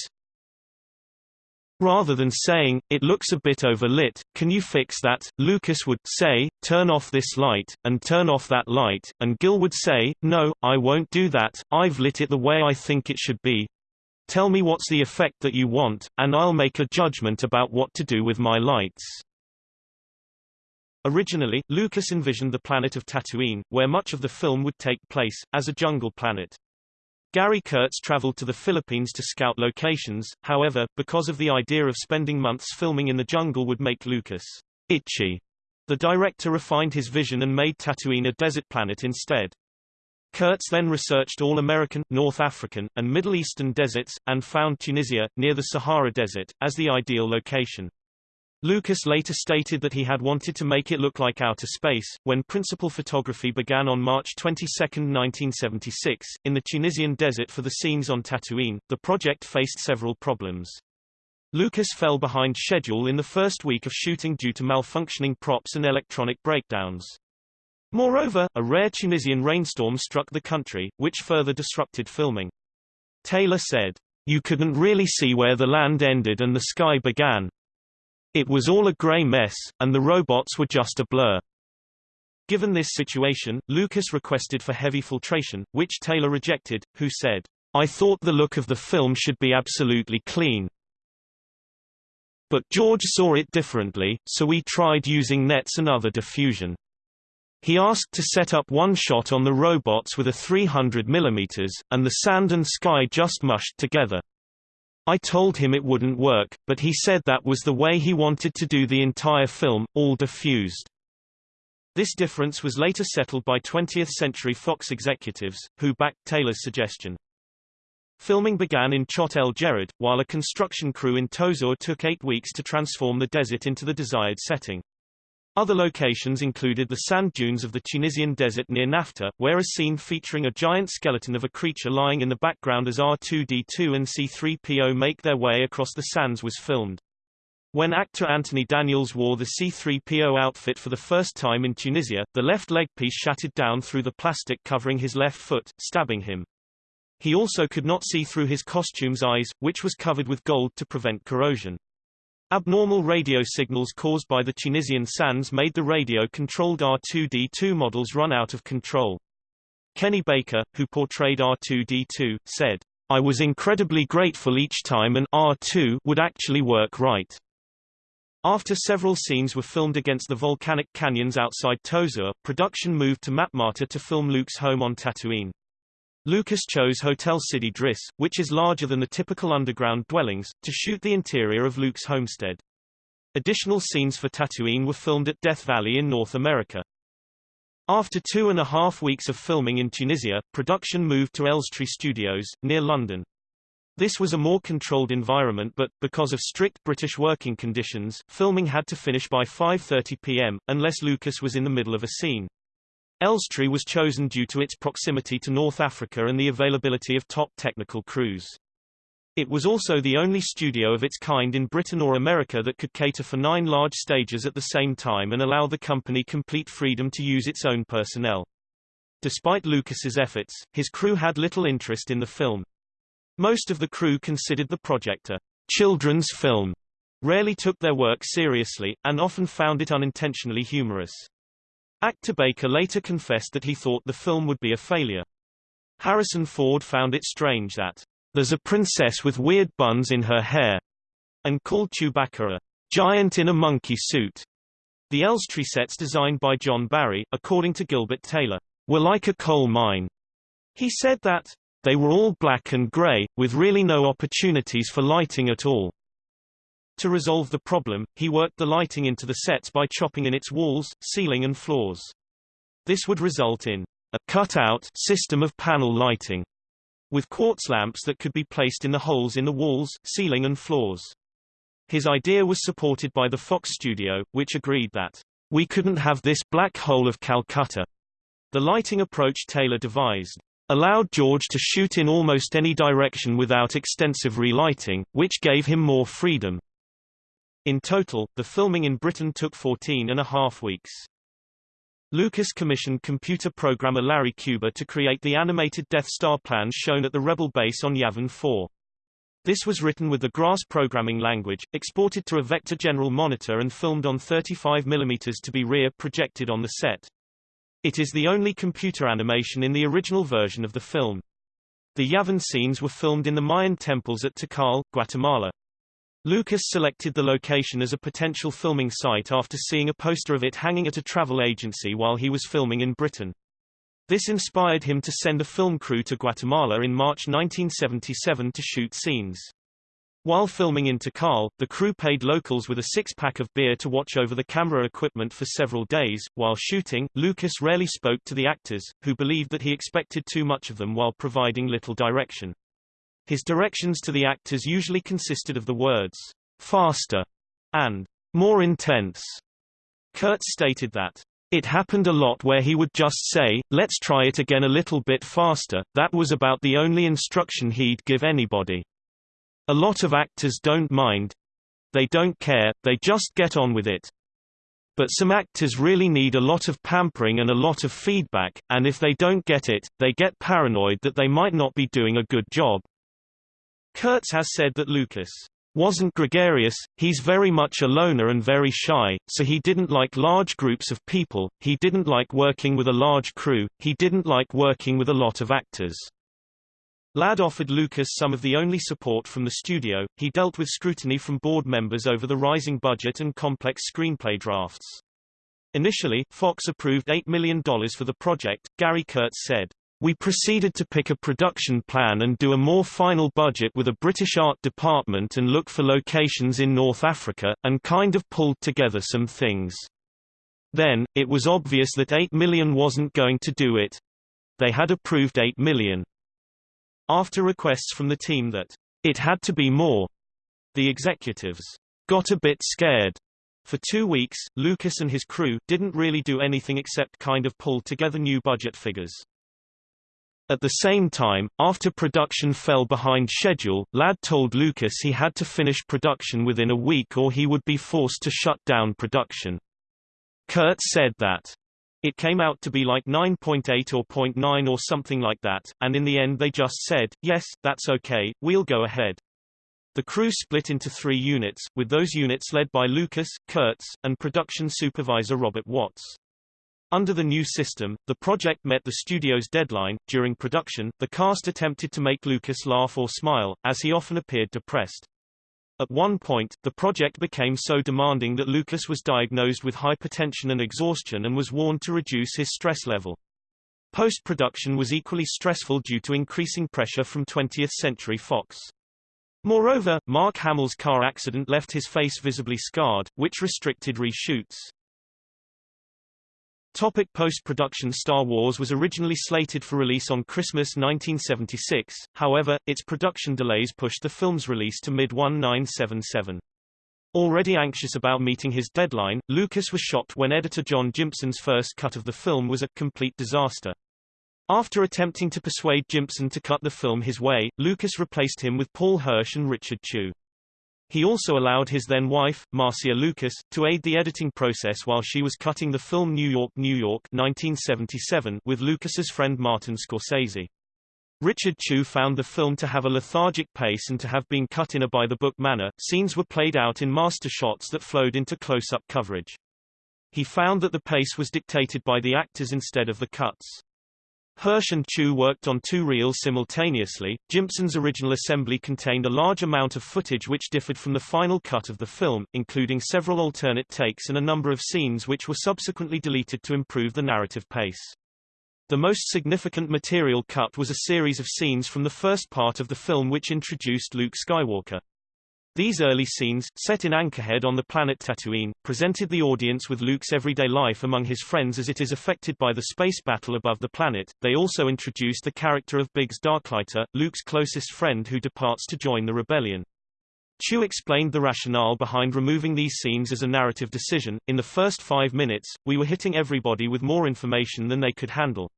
Rather than saying, it looks a bit overlit, can you fix that? Lucas would say, turn off this light, and turn off that light, and Gil would say, no, I won't do that, I've lit it the way I think it should be. Tell me what's the effect that you want, and I'll make a judgment about what to do with my lights. Originally, Lucas envisioned the planet of Tatooine, where much of the film would take place, as a jungle planet. Gary Kurtz traveled to the Philippines to scout locations, however, because of the idea of spending months filming in the jungle would make Lucas itchy. The director refined his vision and made Tatooine a desert planet instead. Kurtz then researched all American, North African, and Middle Eastern deserts, and found Tunisia, near the Sahara Desert, as the ideal location. Lucas later stated that he had wanted to make it look like outer space. When principal photography began on March 22, 1976, in the Tunisian desert for the scenes on Tatooine, the project faced several problems. Lucas fell behind schedule in the first week of shooting due to malfunctioning props and electronic breakdowns. Moreover, a rare Tunisian rainstorm struck the country, which further disrupted filming. Taylor said, You couldn't really see where the land ended and the sky began, it was all a grey mess, and the robots were just a blur. Given this situation, Lucas requested for heavy filtration, which Taylor rejected, who said, I thought the look of the film should be absolutely clean. But George saw it differently, so we tried using nets and other diffusion. He asked to set up one shot on the robots with a 300 mm, and the sand and sky just mushed together. I told him it wouldn't work, but he said that was the way he wanted to do the entire film, all diffused. This difference was later settled by 20th Century Fox executives, who backed Taylor's suggestion. Filming began in Chott el Djerid, while a construction crew in Tozeur took eight weeks to transform the desert into the desired setting. Other locations included the sand dunes of the Tunisian desert near Nefta, where a scene featuring a giant skeleton of a creature lying in the background as R2-D2 and C-3PO make their way across the sands was filmed. When actor Anthony Daniels wore the C-3PO outfit for the first time in Tunisia, the left leg piece shattered down through the plastic covering his left foot, stabbing him. He also could not see through his costume's eyes, which was covered with gold to prevent corrosion. Abnormal radio signals caused by the Tunisian sands made the radio-controlled R2-D2 models run out of control. Kenny Baker, who portrayed R2-D2, said, I was incredibly grateful each time an R2 would actually work right. After several scenes were filmed against the volcanic canyons outside Tozeur, production moved to Matmata to film Luke's home on Tatooine. Lucas chose Hotel Sidi Driss, which is larger than the typical underground dwellings, to shoot the interior of Luke's homestead. Additional scenes for Tatooine were filmed at Death Valley in North America. After two and a half weeks of filming in Tunisia, production moved to Elstree Studios, near London. This was a more controlled environment but, because of strict British working conditions, filming had to finish by 5.30 pm, unless Lucas was in the middle of a scene. Elstree was chosen due to its proximity to North Africa and the availability of top technical crews. It was also the only studio of its kind in Britain or America that could cater for nine large stages at the same time and allow the company complete freedom to use its own personnel. Despite Lucas's efforts, his crew had little interest in the film. Most of the crew considered the project a children's film, rarely took their work seriously, and often found it unintentionally humorous. Actor Baker later confessed that he thought the film would be a failure. Harrison Ford found it strange that there's a princess with weird buns in her hair, and called Chewbacca a giant in a monkey suit. The Elstree sets designed by John Barry, according to Gilbert Taylor, were like a coal mine. He said that they were all black and gray, with really no opportunities for lighting at all. To resolve the problem, he worked the lighting into the sets by chopping in its walls, ceiling and floors. This would result in a cut-out system of panel lighting, with quartz lamps that could be placed in the holes in the walls, ceiling and floors. His idea was supported by the Fox studio, which agreed that we couldn't have this black hole of Calcutta. The lighting approach Taylor devised allowed George to shoot in almost any direction without extensive relighting, which gave him more freedom. In total, the filming in Britain took 14 and a half weeks. Lucas commissioned computer programmer Larry Cuba to create the animated Death Star plans shown at the Rebel base on Yavin 4. This was written with the GRASS programming language, exported to a Vector General monitor and filmed on 35 mm to be rear projected on the set. It is the only computer animation in the original version of the film. The Yavin scenes were filmed in the Mayan temples at Tikal, Guatemala. Lucas selected the location as a potential filming site after seeing a poster of it hanging at a travel agency while he was filming in Britain. This inspired him to send a film crew to Guatemala in March 1977 to shoot scenes. While filming in Tikal, the crew paid locals with a six-pack of beer to watch over the camera equipment for several days. While shooting, Lucas rarely spoke to the actors, who believed that he expected too much of them while providing little direction. His directions to the actors usually consisted of the words, faster, and more intense. Kurtz stated that, it happened a lot where he would just say, let's try it again a little bit faster, that was about the only instruction he'd give anybody. A lot of actors don't mind. They don't care, they just get on with it. But some actors really need a lot of pampering and a lot of feedback, and if they don't get it, they get paranoid that they might not be doing a good job. Kurtz has said that Lucas wasn't gregarious, he's very much a loner and very shy, so he didn't like large groups of people, he didn't like working with a large crew, he didn't like working with a lot of actors. Ladd offered Lucas some of the only support from the studio, he dealt with scrutiny from board members over the rising budget and complex screenplay drafts. Initially, Fox approved $8 million for the project, Gary Kurtz said. We proceeded to pick a production plan and do a more final budget with a British art department and look for locations in North Africa, and kind of pulled together some things. Then, it was obvious that 8 million wasn't going to do it. They had approved 8 million. After requests from the team that it had to be more, the executives got a bit scared. For two weeks, Lucas and his crew didn't really do anything except kind of pull together new budget figures. At the same time, after production fell behind schedule, Ladd told Lucas he had to finish production within a week or he would be forced to shut down production. Kurtz said that it came out to be like 9.8 or 0.9 or something like that, and in the end they just said, yes, that's okay, we'll go ahead. The crew split into three units, with those units led by Lucas, Kurtz, and production supervisor Robert Watts. Under the new system, the project met the studio's deadline. During production, the cast attempted to make Lucas laugh or smile, as he often appeared depressed. At one point, the project became so demanding that Lucas was diagnosed with hypertension and exhaustion and was warned to reduce his stress level. Post-production was equally stressful due to increasing pressure from 20th Century Fox. Moreover, Mark Hamill's car accident left his face visibly scarred, which restricted reshoots. Topic post-production Star Wars was originally slated for release on Christmas 1976, however, its production delays pushed the film's release to mid-1977. Already anxious about meeting his deadline, Lucas was shocked when editor John Jympson's first cut of the film was a complete disaster. After attempting to persuade Jympson to cut the film his way, Lucas replaced him with Paul Hirsch and Richard Chew. He also allowed his then-wife, Marcia Lucas, to aid the editing process while she was cutting the film New York, New York 1977 with Lucas's friend Martin Scorsese. Richard Chew found the film to have a lethargic pace and to have been cut in a by-the-book manner. Scenes were played out in master shots that flowed into close-up coverage. He found that the pace was dictated by the actors instead of the cuts. Hirsch and Chew worked on two reels simultaneously. Jympson's original assembly contained a large amount of footage which differed from the final cut of the film, including several alternate takes and a number of scenes which were subsequently deleted to improve the narrative pace. The most significant material cut was a series of scenes from the first part of the film which introduced Luke Skywalker. These early scenes, set in Anchorhead on the planet Tatooine, presented the audience with Luke's everyday life among his friends as it is affected by the space battle above the planet. They also introduced the character of Biggs Darklighter, Luke's closest friend who departs to join the rebellion. Chew explained the rationale behind removing these scenes as a narrative decision. In the first five minutes, we were hitting everybody with more information than they could handle.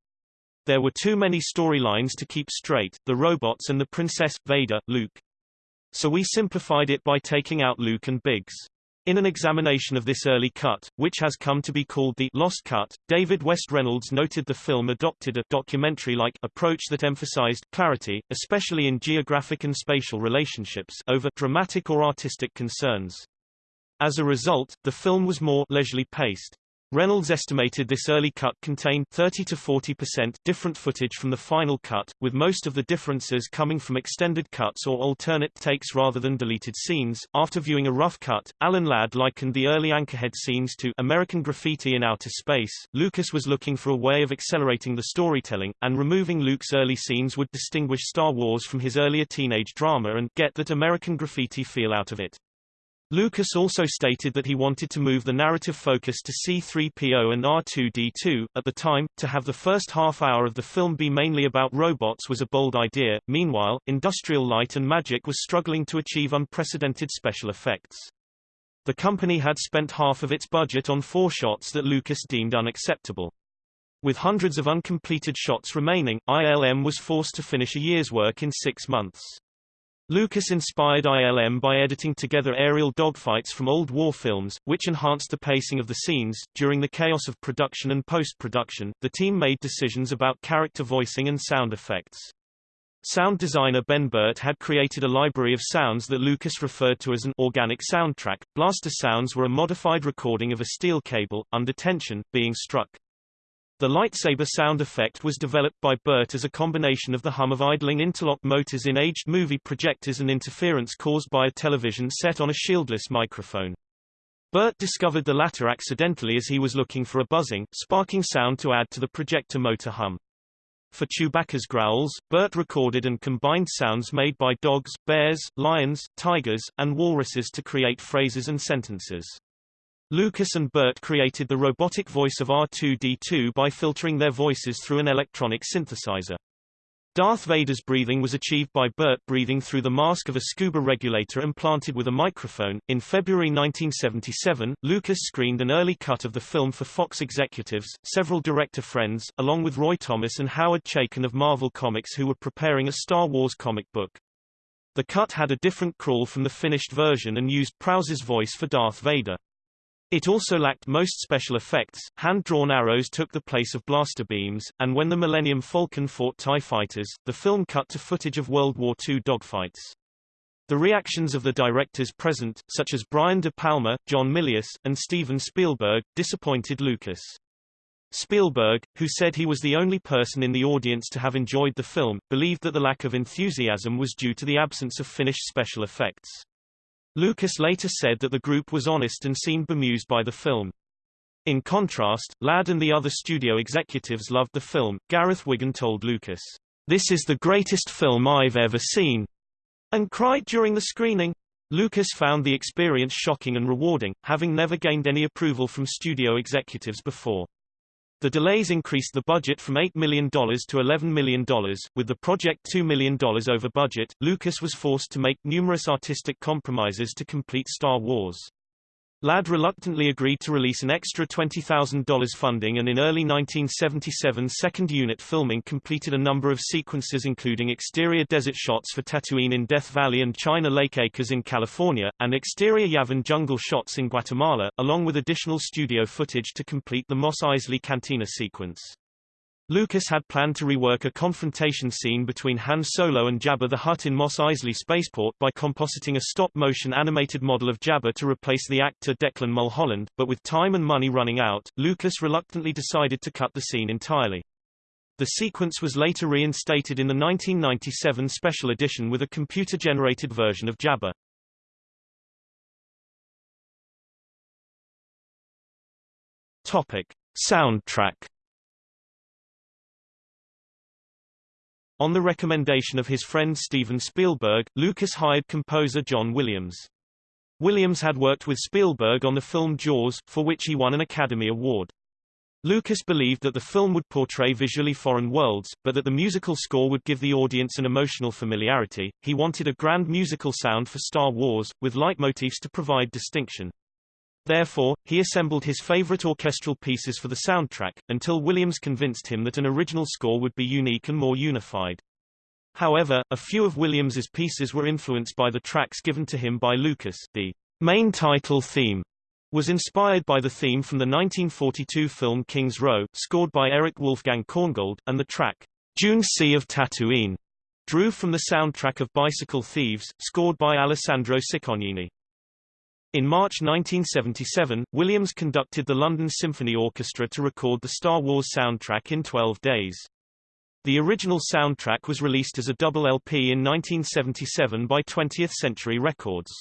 There were too many storylines to keep straight, the robots and the princess, Vader, Luke. So we simplified it by taking out Luke and Biggs. In an examination of this early cut, which has come to be called the Lost Cut, David West Reynolds noted the film adopted a documentary-like approach that emphasized clarity, especially in geographic and spatial relationships, over dramatic or artistic concerns. As a result, the film was more leisurely paced. Reynolds estimated this early cut contained 30 to 40% different footage from the final cut, with most of the differences coming from extended cuts or alternate takes rather than deleted scenes. After viewing a rough cut, Alan Ladd likened the early Anchorhead scenes to American Graffiti in Outer Space. Lucas was looking for a way of accelerating the storytelling, and removing Luke's early scenes would distinguish Star Wars from his earlier teenage drama and get that American Graffiti feel out of it. Lucas also stated that he wanted to move the narrative focus to C-3PO and R2-D2. At the time, to have the first half hour of the film be mainly about robots was a bold idea. Meanwhile, Industrial Light and Magic was struggling to achieve unprecedented special effects. The company had spent half of its budget on four shots that Lucas deemed unacceptable. With hundreds of uncompleted shots remaining, ILM was forced to finish a year's work in six months. Lucas inspired ILM by editing together aerial dogfights from old war films, which enhanced the pacing of the scenes. During the chaos of production and post-production, the team made decisions about character voicing and sound effects. Sound designer Ben Burtt had created a library of sounds that Lucas referred to as an organic soundtrack. Blaster sounds were a modified recording of a steel cable, under tension, being struck. The lightsaber sound effect was developed by Burtt as a combination of the hum of idling interlock motors in aged movie projectors and interference caused by a television set on a shieldless microphone. Burtt discovered the latter accidentally as he was looking for a buzzing, sparking sound to add to the projector motor hum. For Chewbacca's growls, Burtt recorded and combined sounds made by dogs, bears, lions, tigers, and walruses to create phrases and sentences. Lucas and Burtt created the robotic voice of R2-D2 by filtering their voices through an electronic synthesizer. Darth Vader's breathing was achieved by Burtt breathing through the mask of a scuba regulator implanted with a microphone. In February 1977, Lucas screened an early cut of the film for Fox executives, several director friends, along with Roy Thomas and Howard Chaykin of Marvel Comics who were preparing a Star Wars comic book. The cut had a different crawl from the finished version and used Prowse's voice for Darth Vader. It also lacked most special effects, hand-drawn arrows took the place of blaster beams, and when the Millennium Falcon fought TIE fighters, the film cut to footage of World War II dogfights. The reactions of the directors present, such as Brian De Palma, John Milius, and Steven Spielberg, disappointed Lucas. Spielberg, who said he was the only person in the audience to have enjoyed the film, believed that the lack of enthusiasm was due to the absence of finished special effects. Lucas later said that the group was honest and seemed bemused by the film. In contrast, Ladd and the other studio executives loved the film. Gareth Wigan told Lucas, This is the greatest film I've ever seen, and cried during the screening. Lucas found the experience shocking and rewarding, having never gained any approval from studio executives before. The delays increased the budget from $8 million to $11 million. With the project $2 million over budget, Lucas was forced to make numerous artistic compromises to complete Star Wars. Ladd reluctantly agreed to release an extra $20,000 funding and in early 1977 second unit filming completed a number of sequences including exterior desert shots for Tatooine in Death Valley and China Lake Acres in California, and exterior Yavin jungle shots in Guatemala, along with additional studio footage to complete the Mos Eisley Cantina sequence. Lucas had planned to rework a confrontation scene between Han Solo and Jabba the Hutt in Mos Eisley Spaceport by compositing a stop-motion animated model of Jabba to replace the actor Declan Mulholland, but with time and money running out, Lucas reluctantly decided to cut the scene entirely. The sequence was later reinstated in the 1997 special edition with a computer-generated version of Jabba. Topic. Soundtrack On the recommendation of his friend Steven Spielberg, Lucas hired composer John Williams. Williams had worked with Spielberg on the film Jaws, for which he won an Academy Award. Lucas believed that the film would portray visually foreign worlds, but that the musical score would give the audience an emotional familiarity. He wanted a grand musical sound for Star Wars, with leitmotifs to provide distinction. Therefore, he assembled his favorite orchestral pieces for the soundtrack, until Williams convinced him that an original score would be unique and more unified. However, a few of Williams's pieces were influenced by the tracks given to him by Lucas. The main title theme was inspired by the theme from the 1942 film King's Row, scored by Erich Wolfgang Korngold, and the track Dune Sea of Tatooine drew from the soundtrack of Bicycle Thieves, scored by Alessandro Ciccognini. In March 1977, Williams conducted the London Symphony Orchestra to record the Star Wars soundtrack in 12 days. The original soundtrack was released as a double LP in 1977 by 20th Century Records.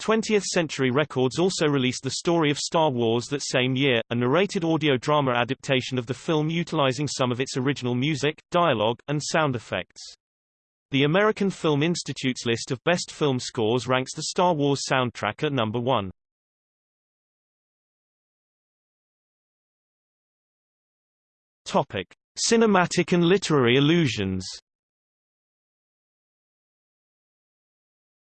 20th Century Records also released The Story of Star Wars that same year, a narrated audio drama adaptation of the film utilizing some of its original music, dialogue, and sound effects. The American Film Institute's list of best film scores ranks the Star Wars soundtrack at number one. Topic. Cinematic and literary allusions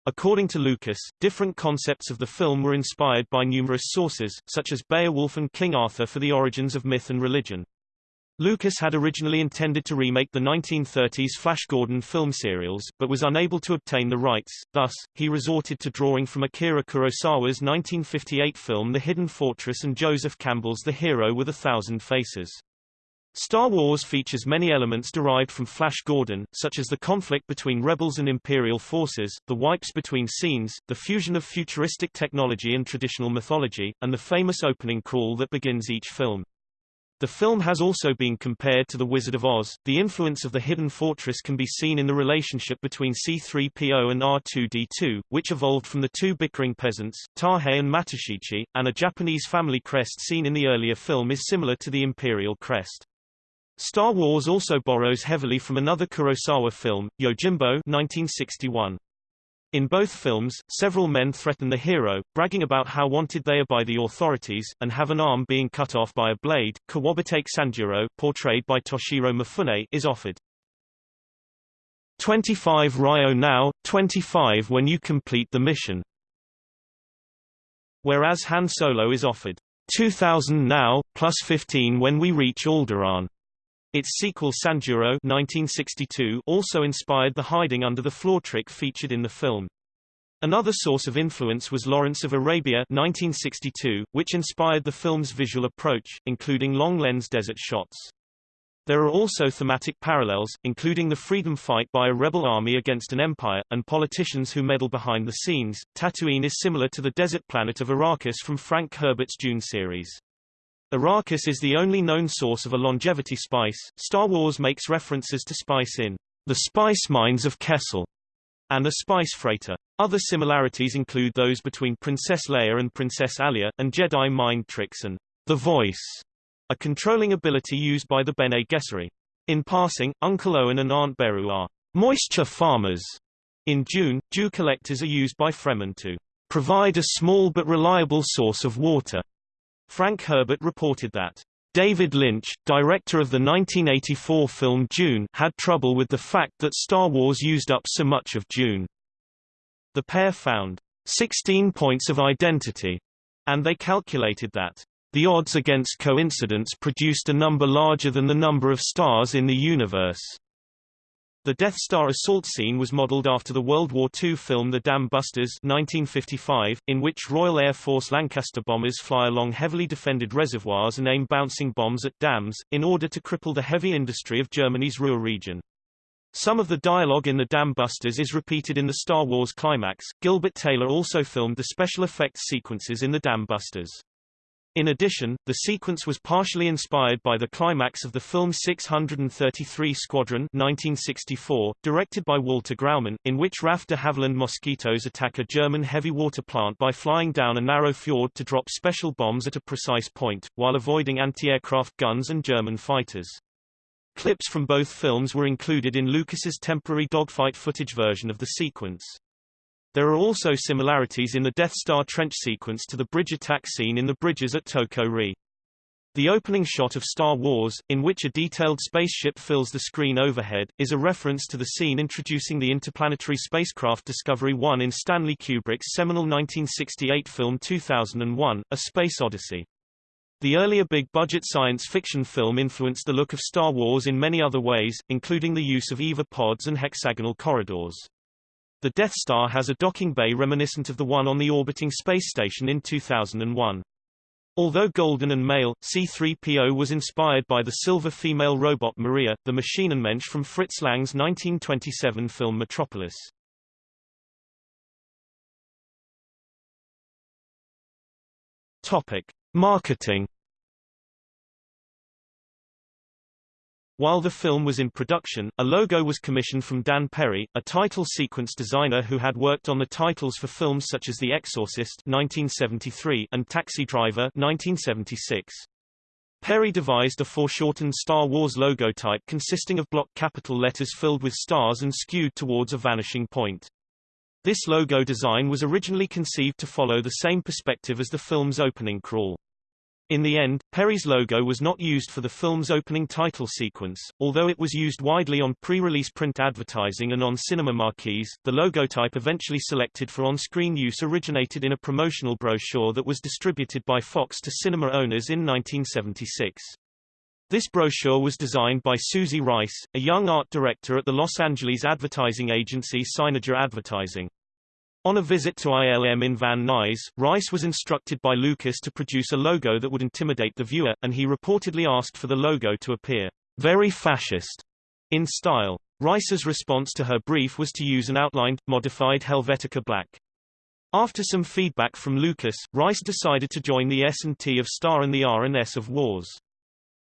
According to Lucas, different concepts of the film were inspired by numerous sources, such as Beowulf and King Arthur for the origins of myth and religion. Lucas had originally intended to remake the 1930s Flash Gordon film serials, but was unable to obtain the rights, thus, he resorted to drawing from Akira Kurosawa's 1958 film The Hidden Fortress and Joseph Campbell's The Hero with a Thousand Faces. Star Wars features many elements derived from Flash Gordon, such as the conflict between rebels and Imperial forces, the wipes between scenes, the fusion of futuristic technology and traditional mythology, and the famous opening crawl that begins each film. The film has also been compared to The Wizard of Oz. The influence of the Hidden Fortress can be seen in the relationship between C-3PO and R2-D2, which evolved from the two bickering peasants, Tahei and Matashichi, and a Japanese family crest seen in the earlier film is similar to the imperial crest. Star Wars also borrows heavily from another Kurosawa film, Yojimbo 1961. In both films, several men threaten the hero, bragging about how wanted they are by the authorities, and have an arm being cut off by a blade. Kuwabatake Sanjuro, portrayed by Toshiro Mifune, is offered. 25 Ryo now, 25 when you complete the mission. Whereas Han Solo is offered 2000 now, plus 15 when we reach Alderaan. Its sequel Sanjuro 1962 also inspired the hiding under the floor trick featured in the film. Another source of influence was Lawrence of Arabia 1962, which inspired the film's visual approach, including long-lens desert shots. There are also thematic parallels, including the freedom fight by a rebel army against an empire, and politicians who meddle behind the scenes. Tatooine is similar to the desert planet of Arrakis from Frank Herbert's Dune series. Arrakis is the only known source of a longevity spice. Star Wars makes references to spice in The Spice Mines of Kessel and the Spice Freighter. Other similarities include those between Princess Leia and Princess Alia, and Jedi mind tricks and The Voice, a controlling ability used by the Bene Gesserit. In passing, Uncle Owen and Aunt Beru are moisture farmers. In Dune, dew collectors are used by Fremen to provide a small but reliable source of water. Frank Herbert reported that David Lynch, director of the 1984 film Dune, had trouble with the fact that Star Wars used up so much of Dune. The pair found 16 points of identity, and they calculated that the odds against coincidence produced a number larger than the number of stars in the universe. The Death Star assault scene was modeled after the World War II film The Dam Busters 1955, in which Royal Air Force Lancaster bombers fly along heavily defended reservoirs and aim bouncing bombs at dams, in order to cripple the heavy industry of Germany's Ruhr region. Some of the dialogue in The Dam Busters is repeated in the Star Wars climax. Gilbert Taylor also filmed the special effects sequences in The Dam Busters. In addition, the sequence was partially inspired by the climax of the film 633 Squadron 1964, directed by Walter Grauman, in which RAF de Havilland mosquitoes attack a German heavy water plant by flying down a narrow fjord to drop special bombs at a precise point, while avoiding anti-aircraft guns and German fighters. Clips from both films were included in Lucas's temporary dogfight footage version of the sequence. There are also similarities in the Death Star trench sequence to the bridge attack scene in the bridges at Toko-Ri. The opening shot of Star Wars, in which a detailed spaceship fills the screen overhead, is a reference to the scene introducing the interplanetary spacecraft Discovery 1 in Stanley Kubrick's seminal 1968 film 2001, A Space Odyssey. The earlier big-budget science fiction film influenced the look of Star Wars in many other ways, including the use of EVA pods and hexagonal corridors. The Death Star has a docking bay reminiscent of the one on the orbiting space station in 2001. Although golden and male, C-3PO was inspired by the silver female robot Maria, the Maschinenmensch from Fritz Lang's 1927 film Metropolis. Topic: Marketing While the film was in production, a logo was commissioned from Dan Perri, a title sequence designer who had worked on the titles for films such as The Exorcist 1973 and Taxi Driver 1976. Perri devised a foreshortened Star Wars logo type consisting of block capital letters filled with stars and skewed towards a vanishing point. This logo design was originally conceived to follow the same perspective as the film's opening crawl. In the end, Perri's logo was not used for the film's opening title sequence, although it was used widely on pre-release print advertising and on cinema marquees. The logo type eventually selected for on-screen use originated in a promotional brochure that was distributed by Fox to cinema owners in 1976. This brochure was designed by Suzy Rice, a young art director at the Los Angeles advertising agency Seiniger Advertising. On a visit to ILM in Van Nuys, Rice was instructed by Lucas to produce a logo that would intimidate the viewer, and he reportedly asked for the logo to appear very fascist in style. Rice's response to her brief was to use an outlined, modified Helvetica black. After some feedback from Lucas, Rice decided to join the S&T of Star and the R and S of Wars.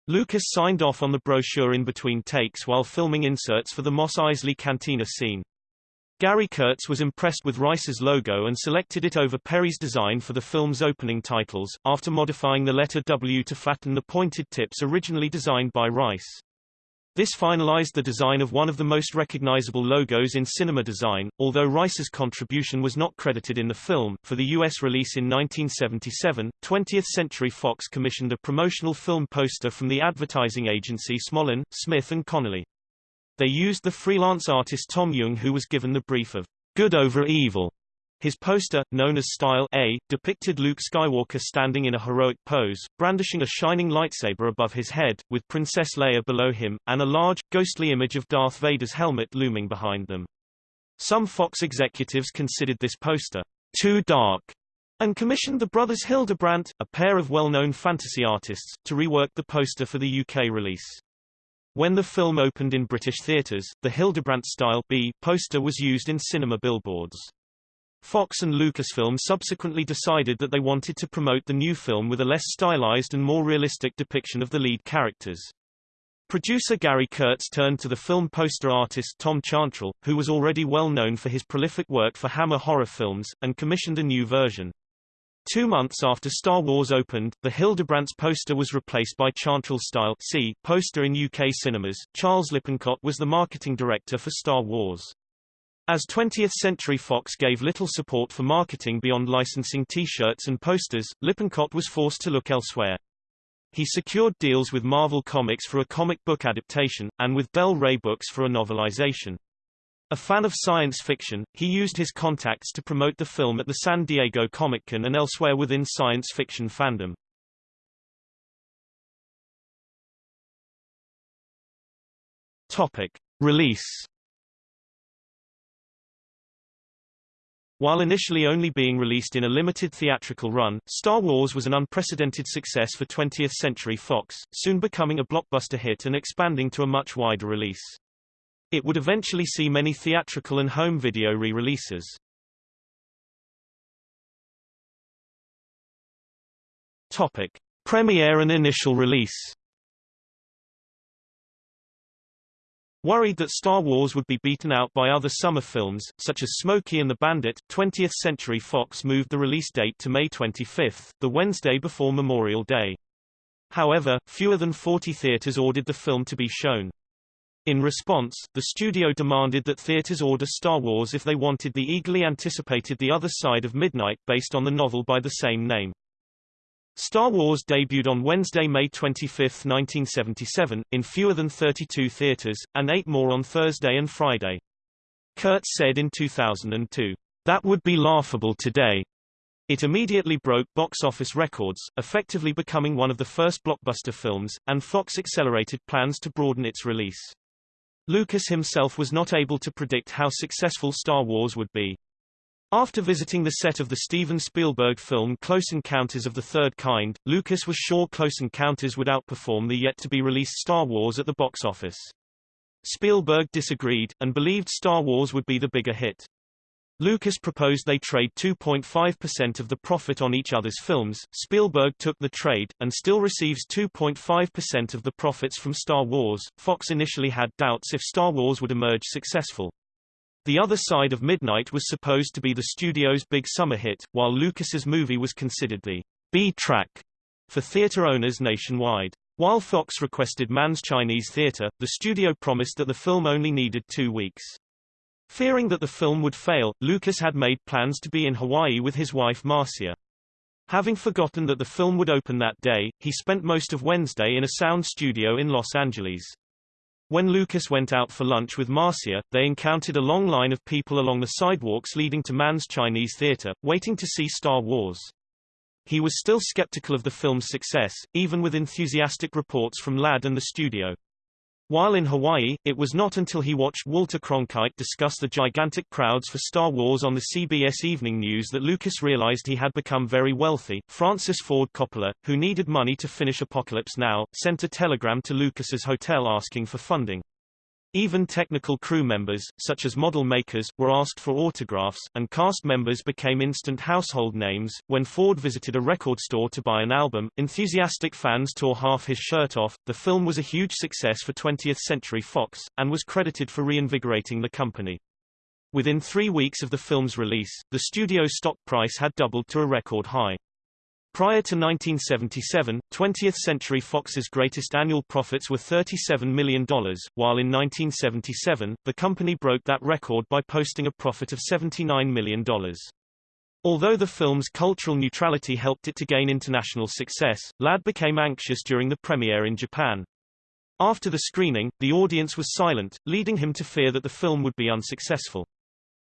Lucas signed off on the brochure in between takes while filming inserts for the Mos Eisley Cantina scene. Gary Kurtz was impressed with Rice's logo and selected it over Perri's design for the film's opening titles, after modifying the letter W to flatten the pointed tips originally designed by Rice. This finalized the design of one of the most recognizable logos in cinema design, although Rice's contribution was not credited in the film. For the U.S. release in 1977, 20th Century Fox commissioned a promotional film poster from the advertising agency Smolin, Smith & Connolly. They used the freelance artist Tom Jung who was given the brief of Good Over Evil. His poster, known as Style A, depicted Luke Skywalker standing in a heroic pose, brandishing a shining lightsaber above his head, with Princess Leia below him, and a large, ghostly image of Darth Vader's helmet looming behind them. Some Fox executives considered this poster too dark and commissioned the brothers Hildebrandt, a pair of well-known fantasy artists, to rework the poster for the UK release. When the film opened in British theatres, the Hildebrandt-style B poster was used in cinema billboards. Fox and Lucasfilm subsequently decided that they wanted to promote the new film with a less stylized and more realistic depiction of the lead characters. Producer Gary Kurtz turned to the film poster artist Tom Chantrell, who was already well known for his prolific work for Hammer horror films, and commissioned a new version. Two months after Star Wars opened, the Hildebrandt's poster was replaced by Chantrell-style C poster in UK cinemas. Charles Lippincott was the marketing director for Star Wars. As 20th Century Fox gave little support for marketing beyond licensing T-shirts and posters, Lippincott was forced to look elsewhere. He secured deals with Marvel Comics for a comic book adaptation, and with Del Rey Books for a novelization. A fan of science fiction, he used his contacts to promote the film at the San Diego Comic-Con and elsewhere within science fiction fandom. Topic. Release While initially only being released in a limited theatrical run, Star Wars was an unprecedented success for 20th Century Fox, soon becoming a blockbuster hit and expanding to a much wider release. It would eventually see many theatrical and home video re-releases. Topic: Premiere and initial release. Worried that Star Wars would be beaten out by other summer films, such as Smokey and the Bandit, 20th Century Fox moved the release date to May 25, the Wednesday before Memorial Day. However, fewer than 40 theaters ordered the film to be shown. In response, the studio demanded that theaters order Star Wars if they wanted the eagerly anticipated The Other Side of Midnight based on the novel by the same name. Star Wars debuted on Wednesday, May 25, 1977, in fewer than 32 theaters, and eight more on Thursday and Friday. Kurtz said in 2002, That would be laughable today. It immediately broke box office records, effectively becoming one of the first blockbuster films, and Fox accelerated plans to broaden its release. Lucas himself was not able to predict how successful Star Wars would be. After visiting the set of the Steven Spielberg film Close Encounters of the Third Kind, Lucas was sure Close Encounters would outperform the yet-to-be-released Star Wars at the box office. Spielberg disagreed, and believed Star Wars would be the bigger hit. Lucas proposed they trade 2.5% of the profit on each other's films, Spielberg took the trade, and still receives 2.5% of the profits from Star Wars. Fox initially had doubts if Star Wars would emerge successful. The Other Side of Midnight was supposed to be the studio's big summer hit, while Lucas's movie was considered the B-track for theater owners nationwide. While Fox requested Mann's Chinese Theater, the studio promised that the film only needed two weeks. Fearing that the film would fail, Lucas had made plans to be in Hawaii with his wife Marcia. Having forgotten that the film would open that day, he spent most of Wednesday in a sound studio in Los Angeles. When Lucas went out for lunch with Marcia, they encountered a long line of people along the sidewalks leading to Mann's Chinese Theater, waiting to see Star Wars. He was still skeptical of the film's success, even with enthusiastic reports from Ladd and the studio. While in Hawaii, it was not until he watched Walter Cronkite discuss the gigantic crowds for Star Wars on the CBS Evening News that Lucas realized he had become very wealthy. Francis Ford Coppola, who needed money to finish Apocalypse Now, sent a telegram to Lucas's hotel asking for funding. Even technical crew members, such as model makers, were asked for autographs, and cast members became instant household names. When Ford visited a record store to buy an album, enthusiastic fans tore half his shirt off. The film was a huge success for 20th Century Fox, and was credited for reinvigorating the company. Within three weeks of the film's release, the studio stock price had doubled to a record high. Prior to 1977, 20th Century Fox's greatest annual profits were $37 million, while in 1977, the company broke that record by posting a profit of $79 million. Although the film's cultural neutrality helped it to gain international success, Ladd became anxious during the premiere in Japan. After the screening, the audience was silent, leading him to fear that the film would be unsuccessful.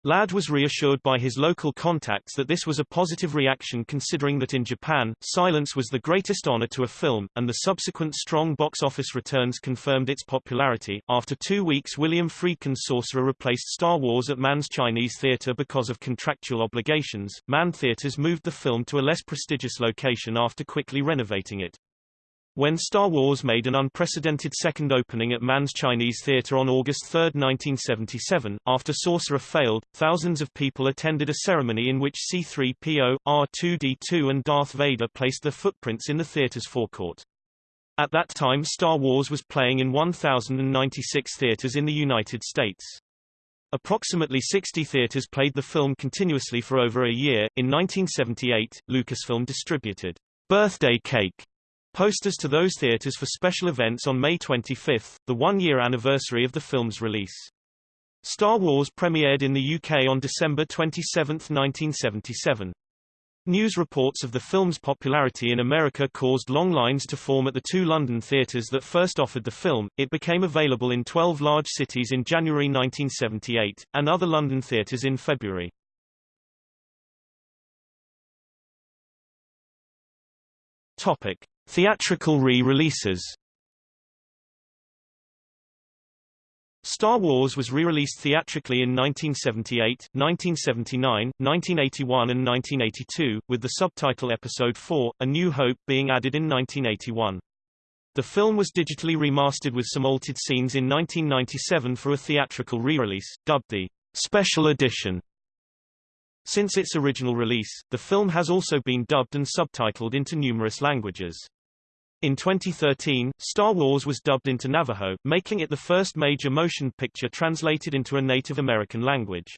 Ladd was reassured by his local contacts that this was a positive reaction considering that in Japan, silence was the greatest honor to a film, and the subsequent strong box office returns confirmed its popularity. After two weeks William Friedkin's Sorcerer replaced Star Wars at Mann's Chinese Theater because of contractual obligations. Mann Theaters moved the film to a less prestigious location after quickly renovating it. When Star Wars made an unprecedented second opening at Mann's Chinese Theater on August 3, 1977, after Sorcerer failed, thousands of people attended a ceremony in which C-3PO, R2-D2 and Darth Vader placed their footprints in the theater's forecourt. At that time Star Wars was playing in 1,096 theaters in the United States. Approximately 60 theaters played the film continuously for over a year. In 1978, Lucasfilm distributed Birthday Cake posters to those theaters for special events on May 25, the one-year anniversary of the film's release. Star Wars premiered in the UK on December 27, 1977. News reports of the film's popularity in America caused long lines to form at the two London theatres that first offered the film. It became available in 12 large cities in January 1978, and other London theatres in February. Topic. Theatrical re-releases Star Wars was re-released theatrically in 1978, 1979, 1981 and 1982, with the subtitle Episode 4, A New Hope being added in 1981. The film was digitally remastered with some altered scenes in 1997 for a theatrical re-release, dubbed the Special Edition. Since its original release, the film has also been dubbed and subtitled into numerous languages. In 2013, Star Wars was dubbed into Navajo, making it the first major motion picture translated into a Native American language.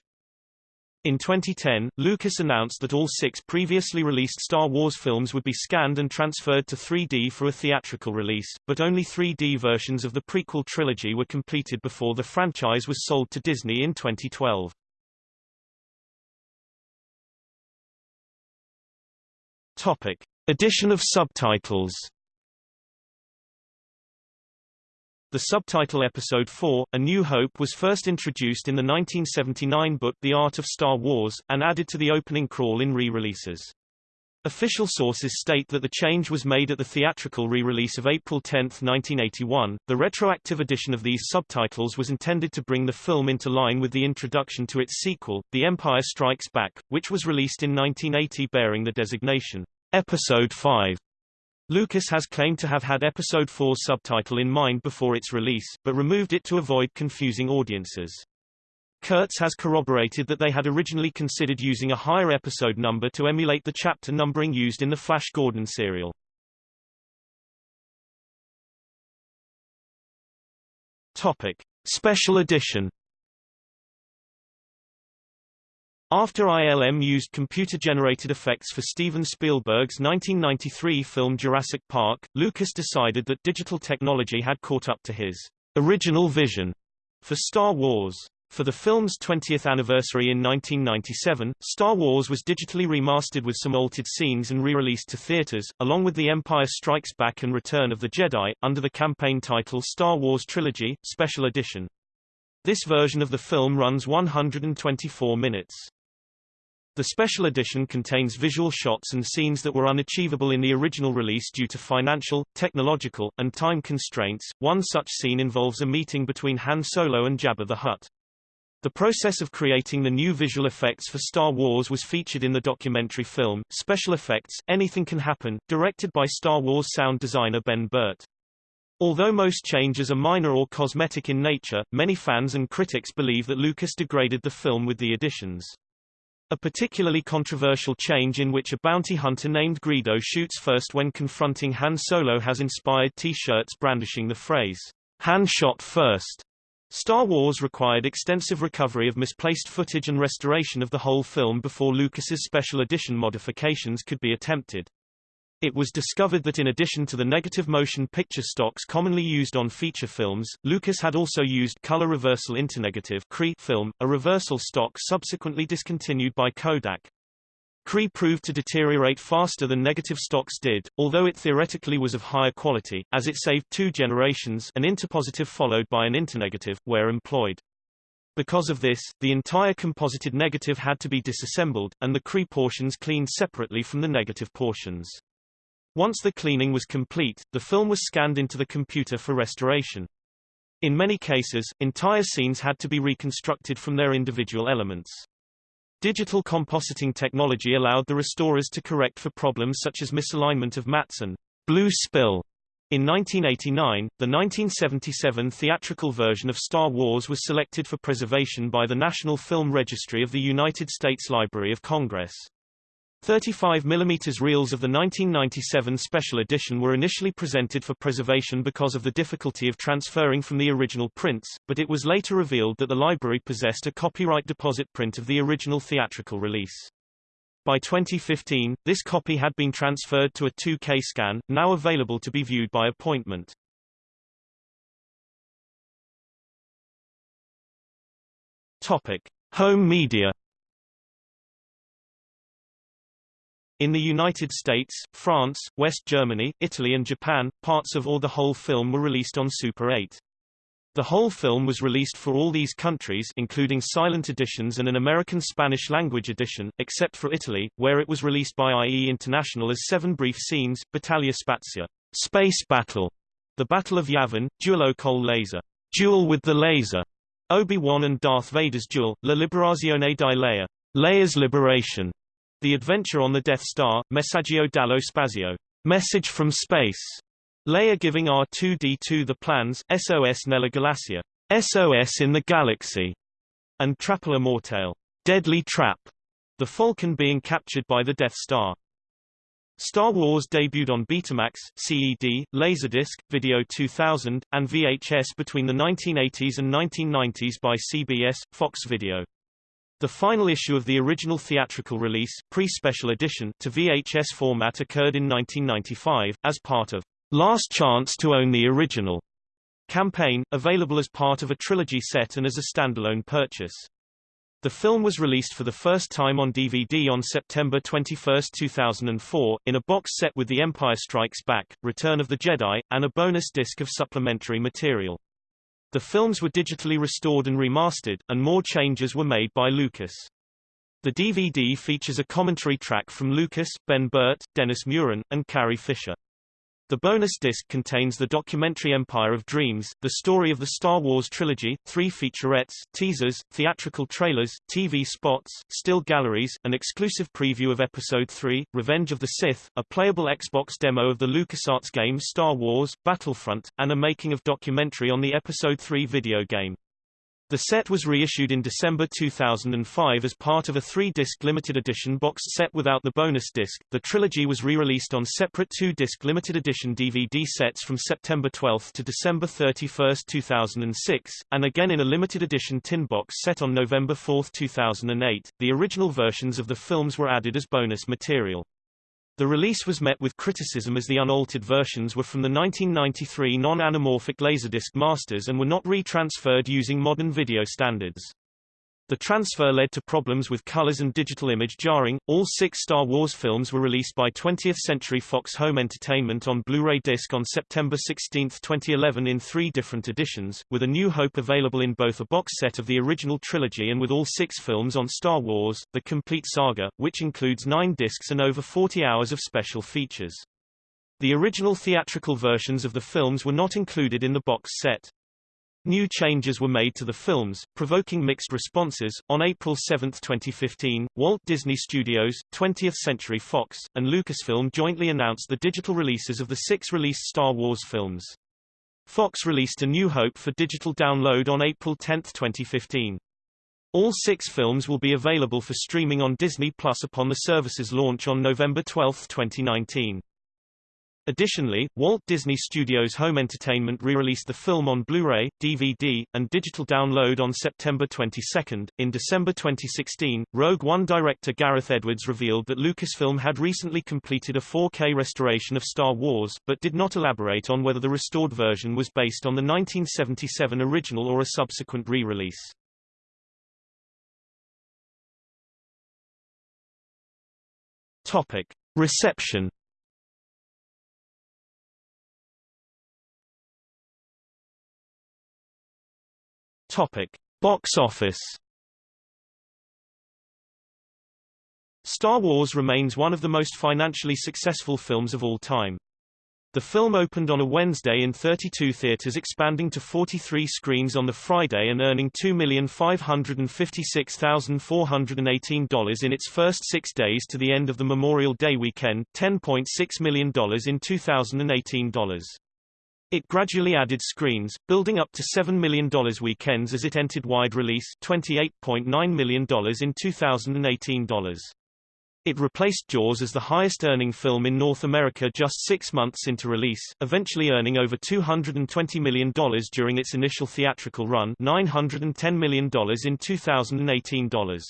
In 2010, Lucas announced that all six previously released Star Wars films would be scanned and transferred to 3D for a theatrical release, but only 3D versions of the prequel trilogy were completed before the franchise was sold to Disney in 2012. Topic. Addition of subtitles The subtitle Episode 4, A New Hope was first introduced in the 1979 book The Art of Star Wars, and added to the opening crawl in re-releases. Official sources state that the change was made at the theatrical re-release of April 10, 1981. The retroactive addition of these subtitles was intended to bring the film into line with the introduction to its sequel, The Empire Strikes Back, which was released in 1980 bearing the designation Episode 5. Lucas has claimed to have had Episode 4's subtitle in mind before its release, but removed it to avoid confusing audiences. Kurtz has corroborated that they had originally considered using a higher episode number to emulate the chapter numbering used in the Flash Gordon serial. Topic: Special Edition After ILM used computer-generated effects for Steven Spielberg's 1993 film Jurassic Park, Lucas decided that digital technology had caught up to his original vision for Star Wars. For the film's 20th anniversary in 1997, Star Wars was digitally remastered with some altered scenes and re-released to theaters, along with The Empire Strikes Back and Return of the Jedi, under the campaign title Star Wars Trilogy, Special Edition. This version of the film runs 124 minutes. The special edition contains visual shots and scenes that were unachievable in the original release due to financial, technological, and time constraints. One such scene involves a meeting between Han Solo and Jabba the Hutt. The process of creating the new visual effects for Star Wars was featured in the documentary film, Special Effects, Anything Can Happen, directed by Star Wars sound designer Ben Burtt. Although most changes are minor or cosmetic in nature, many fans and critics believe that Lucas degraded the film with the additions. A particularly controversial change in which a bounty hunter named Greedo shoots first when confronting Han Solo has inspired T-shirts brandishing the phrase, Han shot first. Star Wars required extensive recovery of misplaced footage and restoration of the whole film before Lucas's special edition modifications could be attempted. It was discovered that in addition to the negative motion picture stocks commonly used on feature films, Lucas had also used color reversal internegative film, a reversal stock subsequently discontinued by Kodak. CRE proved to deteriorate faster than negative stocks did, although it theoretically was of higher quality, as it saved two generations an interpositive followed by an internegative, where employed. Because of this, the entire composited negative had to be disassembled, and the CRE portions cleaned separately from the negative portions. Once the cleaning was complete, the film was scanned into the computer for restoration. In many cases, entire scenes had to be reconstructed from their individual elements. Digital compositing technology allowed the restorers to correct for problems such as misalignment of mattes and blue spill. In 1989, the 1977 theatrical version of Star Wars was selected for preservation by the National Film Registry of the United States Library of Congress. 35 mm reels of the 1997 special edition were initially presented for preservation because of the difficulty of transferring from the original prints, but it was later revealed that the library possessed a copyright deposit print of the original theatrical release. By 2015, this copy had been transferred to a 2K scan, now available to be viewed by appointment. Topic: Home media In the United States, France, West Germany, Italy and Japan, parts of or the whole film were released on Super 8. The whole film was released for all these countries including silent editions and an American Spanish-language edition, except for Italy, where it was released by IE International as seven brief scenes, Battaglia Spazia, Space Battle, The Battle of Yavin, Duello col Laser, Duel with the Laser, Obi-Wan and Darth Vader's Duel, La Liberazione di Leia, Leia's Liberation, the Adventure on the Death Star, Messaggio dallo Spazio, Message from Space. Leia giving R2-D2 the plans, SOS nella Galassia, SOS in the Galaxy, and Trappola Mortale, Deadly Trap, the Falcon being captured by the Death Star. Star Wars debuted on Betamax, CED, Laserdisc, Video 2000, and VHS between the 1980s and 1990s by CBS, Fox Video. The final issue of the original theatrical release, pre-special edition, to VHS format occurred in 1995, as part of Last Chance to Own the Original campaign, available as part of a trilogy set and as a standalone purchase. The film was released for the first time on DVD on September 21, 2004, in a box set with The Empire Strikes Back, Return of the Jedi, and a bonus disc of supplementary material. The films were digitally restored and remastered, and more changes were made by Lucas. The DVD features a commentary track from Lucas, Ben Burtt, Dennis Muren, and Carrie Fisher. The bonus disc contains the documentary Empire of Dreams, the story of the Star Wars trilogy, three featurettes, teasers, theatrical trailers, TV spots, still galleries, an exclusive preview of Episode 3, Revenge of the Sith, a playable Xbox demo of the LucasArts game Star Wars, Battlefront, and a making-of documentary on the Episode 3 video game. The set was reissued in December 2005 as part of a three-disc limited edition boxed set without the bonus disc. The trilogy was re-released on separate two-disc limited edition DVD sets from September 12 to December 31, 2006, and again in a limited edition tin box set on November 4, 2008. The original versions of the films were added as bonus material. The release was met with criticism as the unaltered versions were from the 1993 non-anamorphic Laserdisc masters and were not retransferred using modern video standards. The transfer led to problems with colors and digital image jarring. All six Star Wars films were released by 20th Century Fox Home Entertainment on Blu-ray disc on September 16, 2011 in three different editions, with A New Hope available in both a box set of the original trilogy and with all six films on Star Wars, The Complete Saga, which includes nine discs and over 40 hours of special features. The original theatrical versions of the films were not included in the box set. New changes were made to the films, provoking mixed responses. On April 7, 2015, Walt Disney Studios, 20th Century Fox, and Lucasfilm jointly announced the digital releases of the six released Star Wars films. Fox released A New Hope for digital download on April 10, 2015. All six films will be available for streaming on Disney Plus upon the service's launch on November 12, 2019. Additionally, Walt Disney Studios Home Entertainment re-released the film on Blu-ray, DVD, and digital download on September 22. In December 2016, Rogue One director Gareth Edwards revealed that Lucasfilm had recently completed a 4K restoration of Star Wars, but did not elaborate on whether the restored version was based on the 1977 original or a subsequent re-release. Topic. Reception Topic: Box office. Star Wars remains one of the most financially successful films of all time. The film opened on a Wednesday in 32 theaters expanding to 43 screens on the Friday and earning $2,556,418 in its first six days to the end of the Memorial Day weekend, $10.6 million in 2018 dollars. It gradually added screens, building up to $7 million weekends as it entered wide release $28.9 million in 2018 dollars. It replaced Jaws as the highest-earning film in North America just six months into release, eventually earning over $220 million during its initial theatrical run $910 million in 2018 dollars.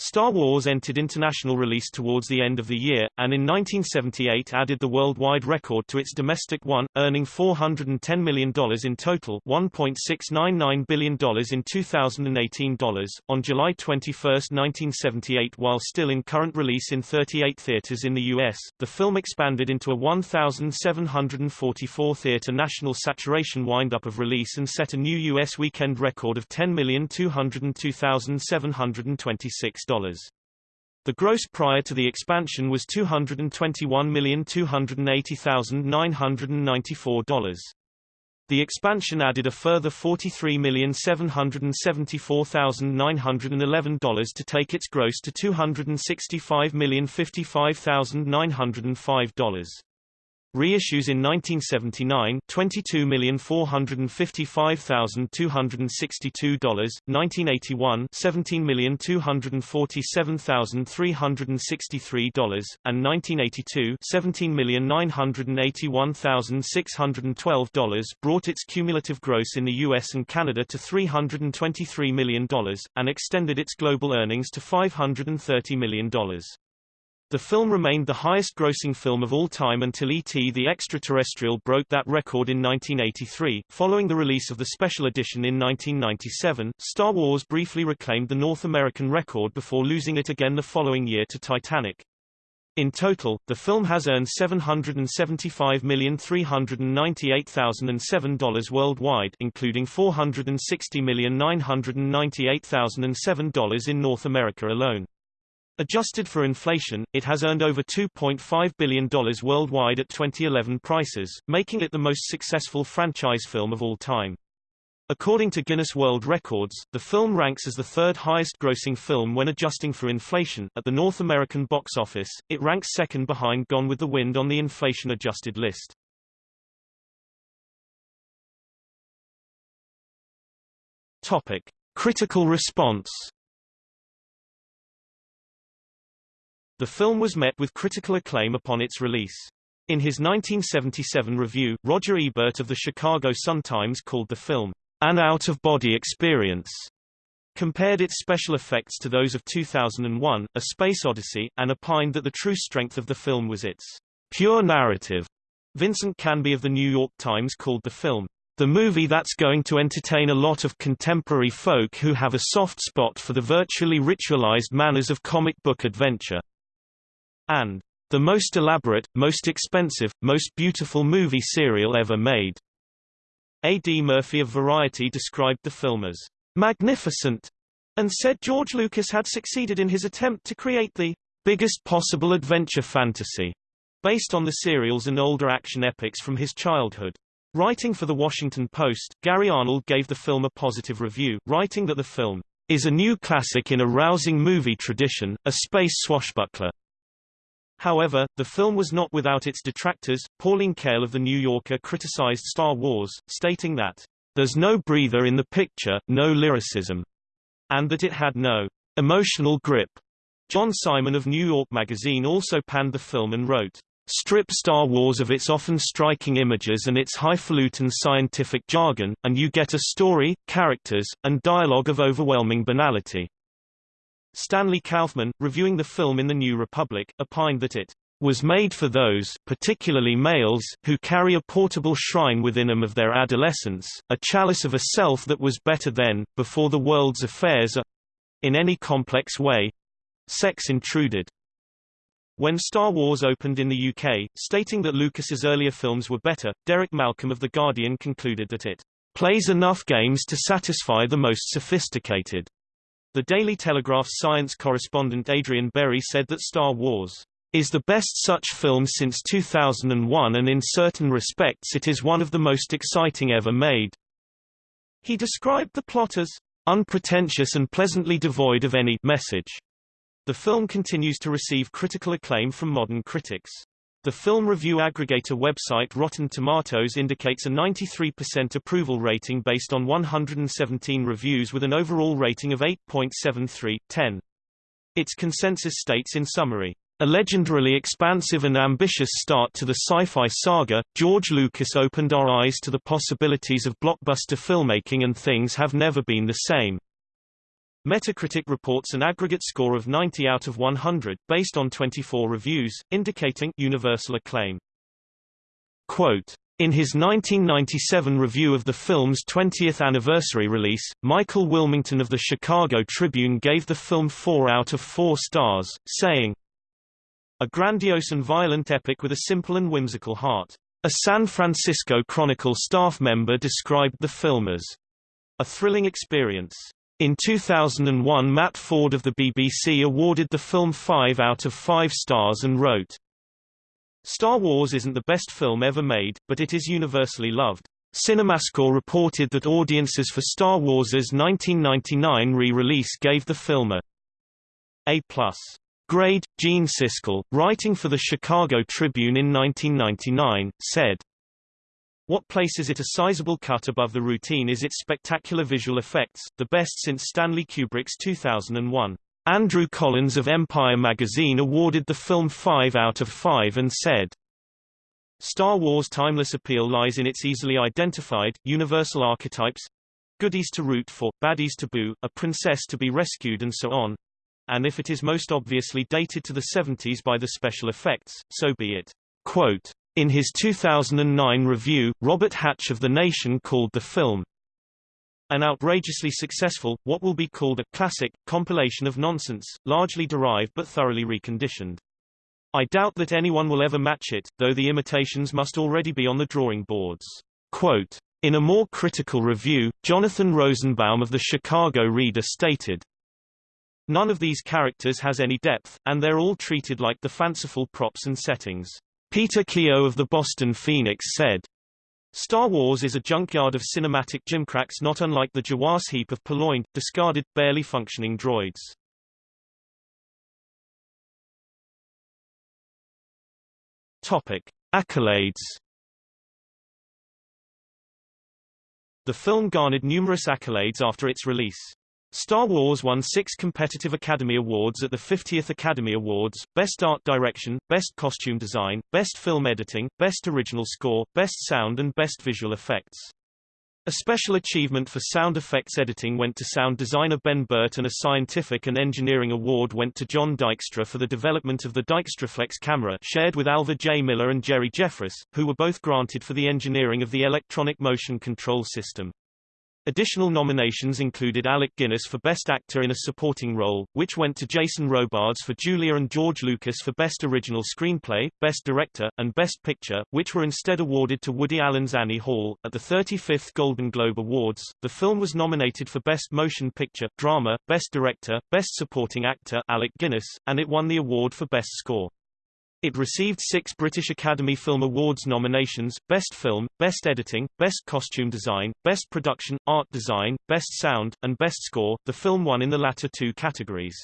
Star Wars entered international release towards the end of the year, and in 1978 added the worldwide record to its domestic one, earning $410 million in total $1.699 billion in 2018 dollars. On July 21, 1978 while still in current release in 38 theaters in the U.S., the film expanded into a 1,744-theater national saturation windup of release and set a new U.S. weekend record of 10,202,726 the gross prior to the expansion was $221,280,994. The expansion added a further $43,774,911 to take its gross to $265,055,905. Reissues in 1979 $22,455,262, 1981 $17,247,363, and 1982 $17,981,612 brought its cumulative gross in the US and Canada to $323 million, and extended its global earnings to $530 million. The film remained the highest-grossing film of all time until E.T. the Extraterrestrial broke that record in 1983. Following the release of the special edition in 1997, Star Wars briefly reclaimed the North American record before losing it again the following year to Titanic. In total, the film has earned $775,398,007 worldwide including $460,998,007 in North America alone. Adjusted for inflation, it has earned over $2.5 billion worldwide at 2011 prices, making it the most successful franchise film of all time. According to Guinness World Records, the film ranks as the third highest grossing film when adjusting for inflation. At the North American box office, it ranks second behind Gone with the Wind on the inflation-adjusted list. Topic. Critical response The film was met with critical acclaim upon its release. In his 1977 review, Roger Ebert of the Chicago Sun-Times called the film, an out-of-body experience, compared its special effects to those of 2001, A Space Odyssey, and opined that the true strength of the film was its pure narrative. Vincent Canby of the New York Times called the film, the movie that's going to entertain a lot of contemporary folk who have a soft spot for the virtually ritualized manners of comic book adventure and the most elaborate, most expensive, most beautiful movie serial ever made. A.D. Murphy of Variety described the film as magnificent and said George Lucas had succeeded in his attempt to create the biggest possible adventure fantasy based on the serials and older action epics from his childhood. Writing for The Washington Post, Gary Arnold gave the film a positive review, writing that the film is a new classic in a rousing movie tradition, a space swashbuckler, However, the film was not without its detractors. Pauline Kael of The New Yorker criticized Star Wars, stating that, There's no breather in the picture, no lyricism, and that it had no emotional grip. John Simon of New York Magazine also panned the film and wrote, Strip Star Wars of its often striking images and its highfalutin scientific jargon, and you get a story, characters, and dialogue of overwhelming banality. Stanley Kauffmann, reviewing the film in The New Republic, opined that it was made for those particularly males who carry a portable shrine within them of their adolescence, a chalice of a self that was better then, before the world's affairs are in any complex way sex intruded. When Star Wars opened in the UK, stating that Lucas's earlier films were better, Derek Malcolm of The Guardian concluded that it plays enough games to satisfy the most sophisticated. The Daily Telegraph's science correspondent Adrian Berry said that Star Wars is the best such film since 2001 and in certain respects it is one of the most exciting ever made. He described the plot as unpretentious and pleasantly devoid of any message. The film continues to receive critical acclaim from modern critics. The film review aggregator website Rotten Tomatoes indicates a 93% approval rating based on 117 reviews with an overall rating of 8.73/10. Its consensus states in summary, a legendarily expansive and ambitious start to the sci-fi saga, George Lucas opened our eyes to the possibilities of blockbuster filmmaking and things have never been the same. Metacritic reports an aggregate score of 90 out of 100, based on 24 reviews, indicating universal acclaim. Quote, in his 1997 review of the film's 20th anniversary release, Michael Wilmington of the Chicago Tribune gave the film 4 out of 4 stars, saying, A grandiose and violent epic with a simple and whimsical heart. A San Francisco Chronicle staff member described the film as a thrilling experience. In 2001 Matt Ford of the BBC awarded the film 5 out of 5 stars and wrote, Star Wars isn't the best film ever made, but it is universally loved. CinemaScore reported that audiences for Star Wars' 1999 re-release gave the film a A+. Grade. Gene Siskel, writing for the Chicago Tribune in 1999, said, what places it a sizable cut above the routine is its spectacular visual effects, the best since Stanley Kubrick's 2001. Andrew Collins of Empire magazine awarded the film 5 out of 5 and said, Star Wars' timeless appeal lies in its easily identified, universal archetypes goodies to root for, baddies to boo, a princess to be rescued and so on. And if it is most obviously dated to the 70s by the special effects, so be it. Quote, in his 2009 review, Robert Hatch of The Nation called the film an outrageously successful, what will be called a classic, compilation of nonsense, largely derived but thoroughly reconditioned. I doubt that anyone will ever match it, though the imitations must already be on the drawing boards. Quote, in a more critical review, Jonathan Rosenbaum of the Chicago Reader stated, None of these characters has any depth, and they're all treated like the fanciful props and settings. Peter Keogh of the Boston Phoenix said, Star Wars is a junkyard of cinematic gimcracks not unlike the Jawas heap of purloined, discarded, barely functioning droids. Topic. Accolades The film garnered numerous accolades after its release. Star Wars won six competitive Academy Awards at the 50th Academy Awards, Best Art Direction, Best Costume Design, Best Film Editing, Best Original Score, Best Sound and Best Visual Effects. A special achievement for sound effects editing went to sound designer Ben Burtt and a scientific and engineering award went to John Dykstra for the development of the Dykstraflex camera shared with Alva J. Miller and Jerry Jeffress, who were both granted for the engineering of the electronic motion control system. Additional nominations included Alec Guinness for Best Actor in a Supporting Role, which went to Jason Robards for Julia and George Lucas for Best Original Screenplay, Best Director, and Best Picture, which were instead awarded to Woody Allen's Annie Hall. At the 35th Golden Globe Awards, the film was nominated for Best Motion Picture, Drama, Best Director, Best Supporting Actor Alec Guinness, and it won the award for Best Score. It received six British Academy Film Awards nominations, Best Film, Best Editing, Best Costume Design, Best Production, Art Design, Best Sound, and Best Score. The film won in the latter two categories.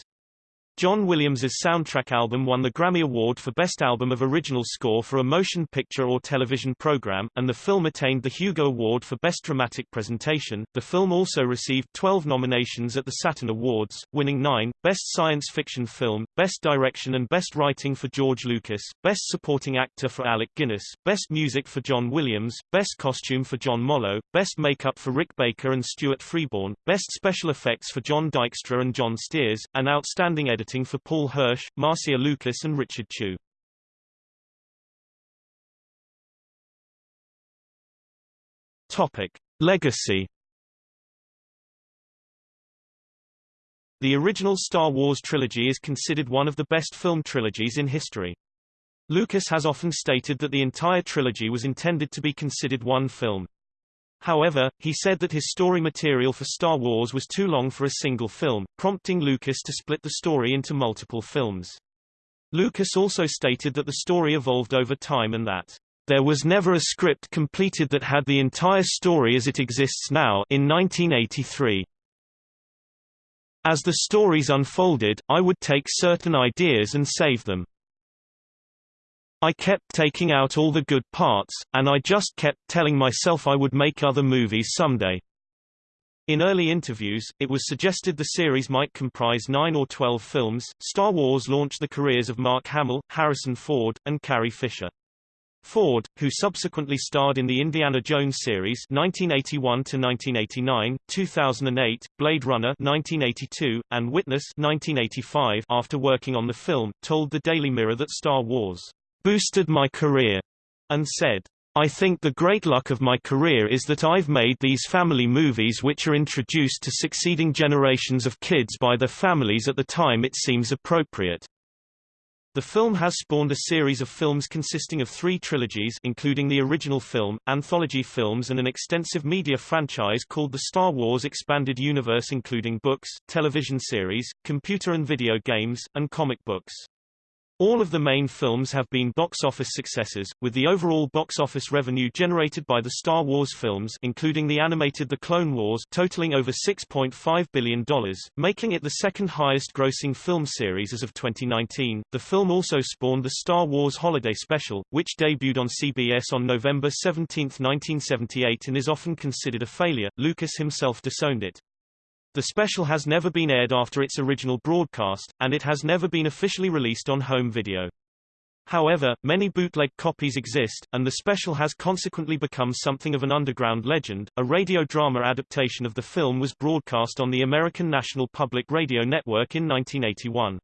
John Williams's soundtrack album won the Grammy Award for Best Album of Original Score for a Motion Picture or Television Program, and the film attained the Hugo Award for Best Dramatic Presentation. The film also received 12 nominations at the Saturn Awards, winning 9, Best Science Fiction Film, Best Direction and Best Writing for George Lucas, Best Supporting Actor for Alec Guinness, Best Music for John Williams, Best Costume for John Mollo, Best Makeup for Rick Baker and Stuart Freeborn, Best Special Effects for John Dykstra and John Stears, and Outstanding Editor editing for Paul Hirsch, Marcia Lucas and Richard Chew. Topic. Legacy The original Star Wars trilogy is considered one of the best film trilogies in history. Lucas has often stated that the entire trilogy was intended to be considered one film. However, he said that his story material for Star Wars was too long for a single film, prompting Lucas to split the story into multiple films. Lucas also stated that the story evolved over time and that there was never a script completed that had the entire story as it exists now in 1983. As the stories unfolded, I would take certain ideas and save them. I kept taking out all the good parts, and I just kept telling myself I would make other movies someday. In early interviews, it was suggested the series might comprise 9 or 12 films. Star Wars launched the careers of Mark Hamill, Harrison Ford, and Carrie Fisher. Ford, who subsequently starred in the Indiana Jones series 1981 to 1989, 2008, Blade Runner 1982, and Witness 1985 after working on the film, told the Daily Mirror that Star Wars boosted my career, and said, I think the great luck of my career is that I've made these family movies which are introduced to succeeding generations of kids by their families at the time it seems appropriate. The film has spawned a series of films consisting of three trilogies including the original film, anthology films and an extensive media franchise called the Star Wars Expanded Universe including books, television series, computer and video games, and comic books. All of the main films have been box office successes, with the overall box office revenue generated by the Star Wars films including the animated The Clone Wars totaling over $6.5 billion, making it the second highest grossing film series as of 2019. The film also spawned the Star Wars Holiday Special, which debuted on CBS on November 17, 1978 and is often considered a failure. Lucas himself disowned it. The special has never been aired after its original broadcast, and it has never been officially released on home video. However, many bootleg copies exist, and the special has consequently become something of an underground legend. A radio drama adaptation of the film was broadcast on the American National Public Radio Network in 1981.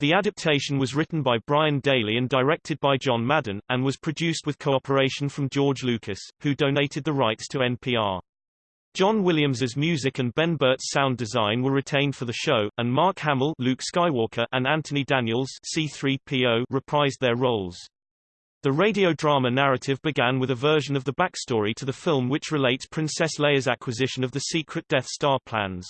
The adaptation was written by Brian Daley and directed by John Madden, and was produced with cooperation from George Lucas, who donated the rights to NPR. John Williams's music and Ben Burtt's sound design were retained for the show, and Mark Hamill Luke Skywalker and Anthony Daniels C-3PO reprised their roles. The radio drama narrative began with a version of the backstory to the film which relates Princess Leia's acquisition of the secret Death Star plans.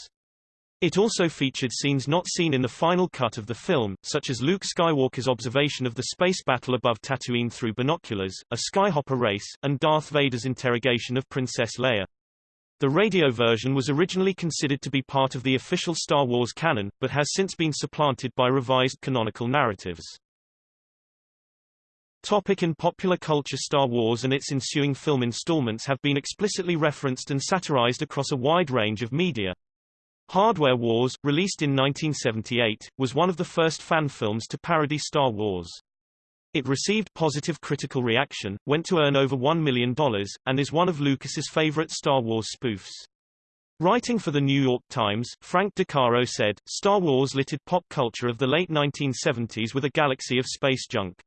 It also featured scenes not seen in the final cut of the film, such as Luke Skywalker's observation of the space battle above Tatooine through binoculars, a skyhopper race, and Darth Vader's interrogation of Princess Leia. The radio version was originally considered to be part of the official Star Wars canon, but has since been supplanted by revised canonical narratives. Topic in popular culture Star Wars and its ensuing film installments have been explicitly referenced and satirized across a wide range of media. Hardware Wars, released in 1978, was one of the first fan films to parody Star Wars. It received positive critical reaction, went to earn over $1 million, and is one of Lucas's favorite Star Wars spoofs. Writing for the New York Times, Frank DeCaro said, Star Wars littered pop culture of the late 1970s with a galaxy of space junk.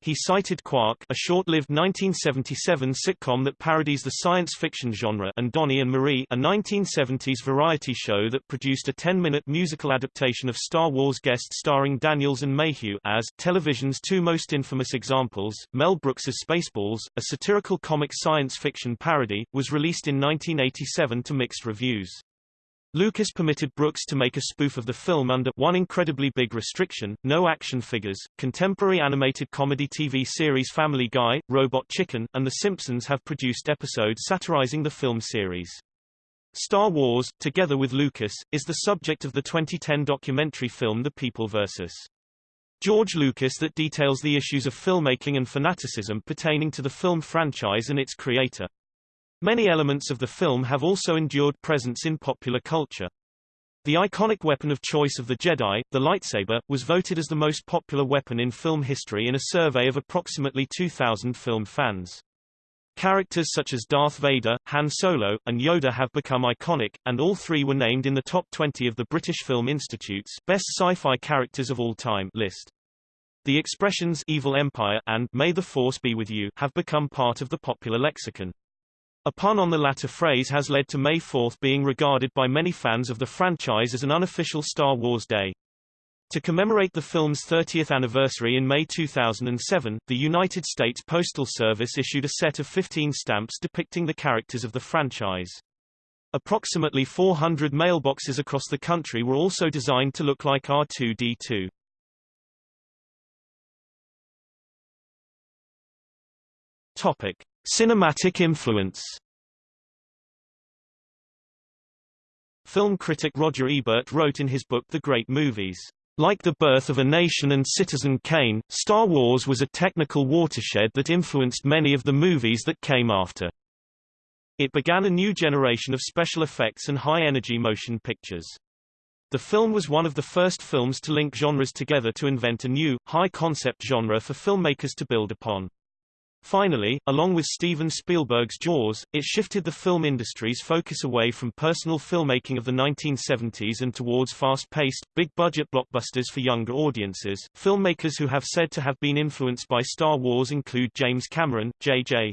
He cited Quark, a short-lived 1977 sitcom that parodies the science fiction genre, and Donnie and Marie, a 1970s variety show that produced a 10-minute musical adaptation of Star Wars guest starring Daniels and Mayhew as television's two most infamous examples. Mel Brooks's Spaceballs, a satirical comic science fiction parody, was released in 1987 to mixed reviews. Lucas permitted Brooks to make a spoof of the film under one incredibly big restriction, no action figures. Contemporary animated comedy TV series Family Guy, Robot Chicken, and The Simpsons have produced episodes satirizing the film series. Star Wars, together with Lucas, is the subject of the 2010 documentary film The People vs. George Lucas that details the issues of filmmaking and fanaticism pertaining to the film franchise and its creator. Many elements of the film have also endured presence in popular culture. The iconic weapon of choice of the Jedi, the lightsaber, was voted as the most popular weapon in film history in a survey of approximately 2,000 film fans. Characters such as Darth Vader, Han Solo, and Yoda have become iconic, and all three were named in the top 20 of the British Film Institute's Best Sci-Fi Characters of All Time list. The expressions Evil Empire and May the Force be with you have become part of the popular lexicon. A pun on the latter phrase has led to May 4 being regarded by many fans of the franchise as an unofficial Star Wars Day. To commemorate the film's 30th anniversary in May 2007, the United States Postal Service issued a set of 15 stamps depicting the characters of the franchise. Approximately 400 mailboxes across the country were also designed to look like R2-D2. Topic. Cinematic influence Film critic Roger Ebert wrote in his book The Great Movies, like the birth of a nation and Citizen Kane, Star Wars was a technical watershed that influenced many of the movies that came after. It began a new generation of special effects and high-energy motion pictures. The film was one of the first films to link genres together to invent a new, high-concept genre for filmmakers to build upon. Finally, along with Steven Spielberg's Jaws, it shifted the film industry's focus away from personal filmmaking of the 1970s and towards fast-paced, big-budget blockbusters for younger audiences. Filmmakers who have said to have been influenced by Star Wars include James Cameron, J.J.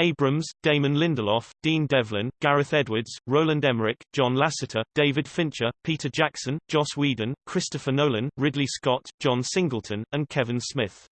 Abrams, Damon Lindelof, Dean Devlin, Gareth Edwards, Roland Emmerich, John Lasseter, David Fincher, Peter Jackson, Joss Whedon, Christopher Nolan, Ridley Scott, John Singleton, and Kevin Smith.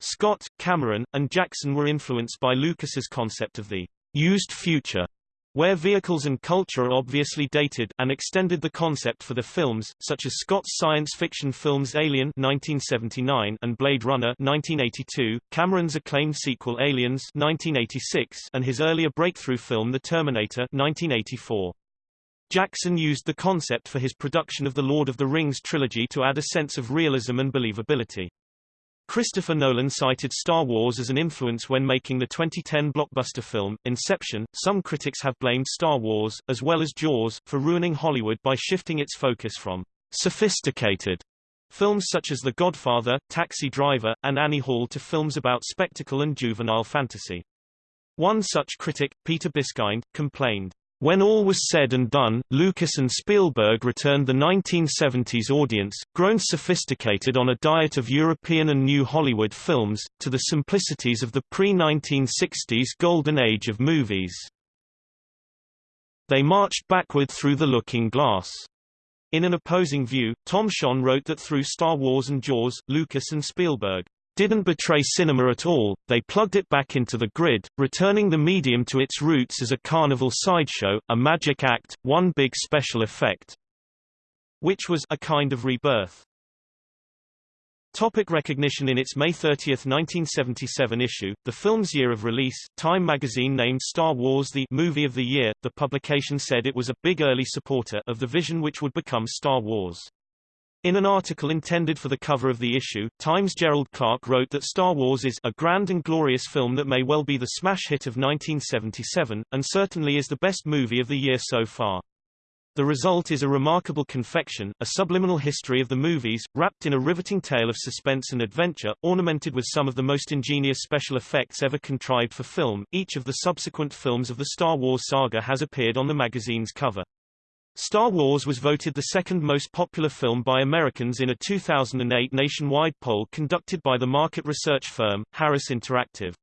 Scott, Cameron, and Jackson were influenced by Lucas's concept of the used future, where vehicles and culture are obviously dated, and extended the concept for the films, such as Scott's science fiction films Alien 1979 and Blade Runner 1982, Cameron's acclaimed sequel Aliens 1986, and his earlier breakthrough film The Terminator 1984. Jackson used the concept for his production of the Lord of the Rings trilogy to add a sense of realism and believability. Christopher Nolan cited Star Wars as an influence when making the 2010 blockbuster film, Inception. Some critics have blamed Star Wars, as well as Jaws, for ruining Hollywood by shifting its focus from sophisticated films such as The Godfather, Taxi Driver, and Annie Hall to films about spectacle and juvenile fantasy. One such critic, Peter Biskind, complained, when all was said and done, Lucas and Spielberg returned the 1970s audience, grown sophisticated on a diet of European and New Hollywood films, to the simplicities of the pre-1960s golden age of movies. They marched backward through the looking glass. In an opposing view, Tom Shone wrote that through Star Wars and Jaws, Lucas and Spielberg didn't betray cinema at all, they plugged it back into the grid, returning the medium to its roots as a carnival sideshow, a magic act, one big special effect. Which was a kind of rebirth. Topic recognition In its May 30, 1977 issue, the film's year of release, Time magazine named Star Wars the movie of the year. The publication said it was a big early supporter of the vision which would become Star Wars. In an article intended for the cover of the issue, Times Gerald Clarke wrote that Star Wars is a grand and glorious film that may well be the smash hit of 1977, and certainly is the best movie of the year so far. The result is a remarkable confection, a subliminal history of the movies, wrapped in a riveting tale of suspense and adventure, ornamented with some of the most ingenious special effects ever contrived for film. Each of the subsequent films of the Star Wars saga has appeared on the magazine's cover. Star Wars was voted the second most popular film by Americans in a 2008 nationwide poll conducted by the market research firm, Harris Interactive.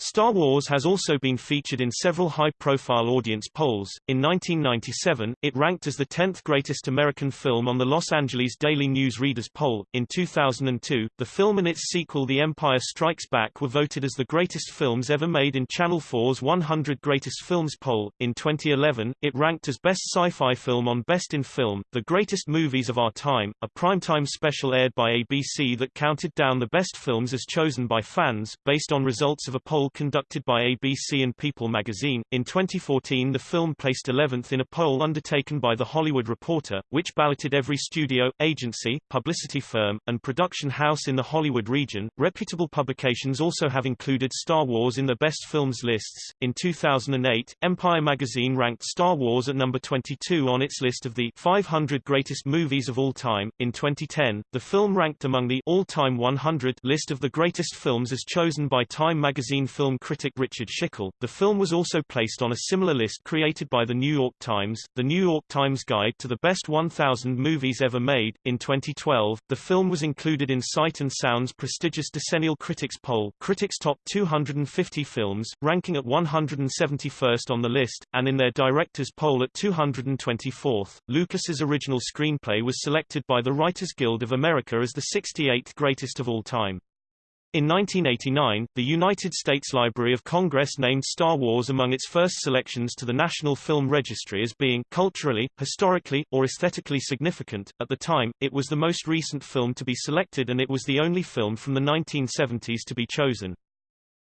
Star Wars has also been featured in several high-profile audience polls. In 1997, it ranked as the 10th greatest American film on the Los Angeles Daily News Readers poll. In 2002, the film and its sequel The Empire Strikes Back were voted as the greatest films ever made in Channel 4's 100 Greatest Films poll. In 2011, it ranked as best sci-fi film on Best in Film, The Greatest Movies of Our Time, a primetime special aired by ABC that counted down the best films as chosen by fans, based on results of a poll conducted by ABC and People magazine. In 2014 the film placed 11th in a poll undertaken by The Hollywood Reporter, which balloted every studio, agency, publicity firm, and production house in the Hollywood region. Reputable publications also have included Star Wars in their best films lists. In 2008, Empire magazine ranked Star Wars at number 22 on its list of the 500 greatest movies of all time. In 2010, the film ranked among the all-time 100 list of the greatest films as chosen by Time magazine film critic Richard Schickel. The film was also placed on a similar list created by the New York Times, the New York Times Guide to the Best 1000 Movies Ever Made. In 2012, the film was included in Sight and Sound's prestigious decennial critics poll, Critics Top 250 Films, ranking at 171st on the list, and in their directors poll at 224th. Lucas's original screenplay was selected by the Writers Guild of America as the 68th greatest of all time. In 1989, the United States Library of Congress named Star Wars among its first selections to the National Film Registry as being culturally, historically, or aesthetically significant. At the time, it was the most recent film to be selected and it was the only film from the 1970s to be chosen.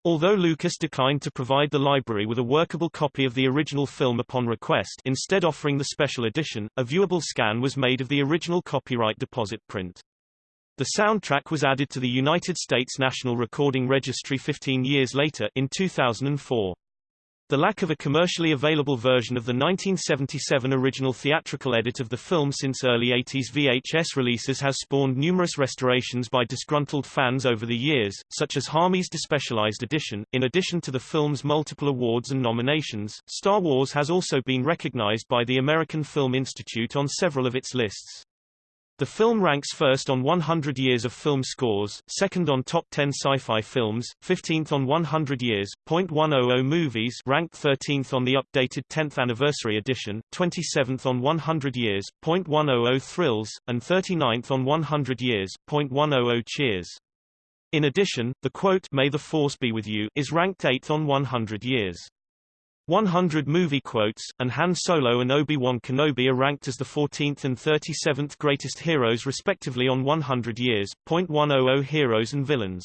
Although Lucas declined to provide the library with a workable copy of the original film upon request instead offering the special edition, a viewable scan was made of the original copyright deposit print. The soundtrack was added to the United States National Recording Registry 15 years later in 2004. The lack of a commercially available version of the 1977 original theatrical edit of the film since early 80s VHS releases has spawned numerous restorations by disgruntled fans over the years, such as Harmy's Despecialized Edition. In addition to the film's multiple awards and nominations, Star Wars has also been recognized by the American Film Institute on several of its lists. The film ranks first on 100 Years of Film Scores, second on Top 10 Sci-Fi Films, 15th on 100 Years, .100 Movies ranked 13th on the updated 10th Anniversary Edition, 27th on 100 Years, .100 Thrills, and 39th on 100 Years, .100 Cheers. In addition, the quote May the Force be with you is ranked 8th on 100 Years. 100 movie quotes, and Han Solo and Obi-Wan Kenobi are ranked as the 14th and 37th greatest heroes respectively on 100 years. 100 Heroes and Villains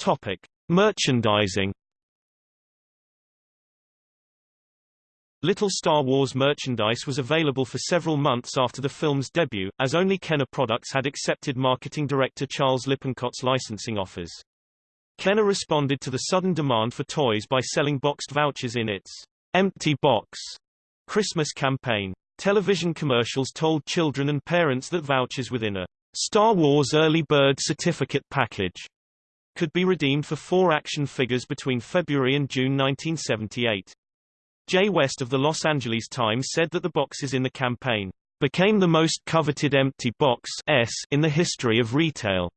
Topic. Merchandising Little Star Wars merchandise was available for several months after the film's debut, as only Kenner Products had accepted marketing director Charles Lippincott's licensing offers. Kenner responded to the sudden demand for toys by selling boxed vouchers in its Empty Box Christmas campaign. Television commercials told children and parents that vouchers within a Star Wars Early Bird Certificate package could be redeemed for four action figures between February and June 1978. Jay West of the Los Angeles Times said that the boxes in the campaign became the most coveted empty box S in the history of retail.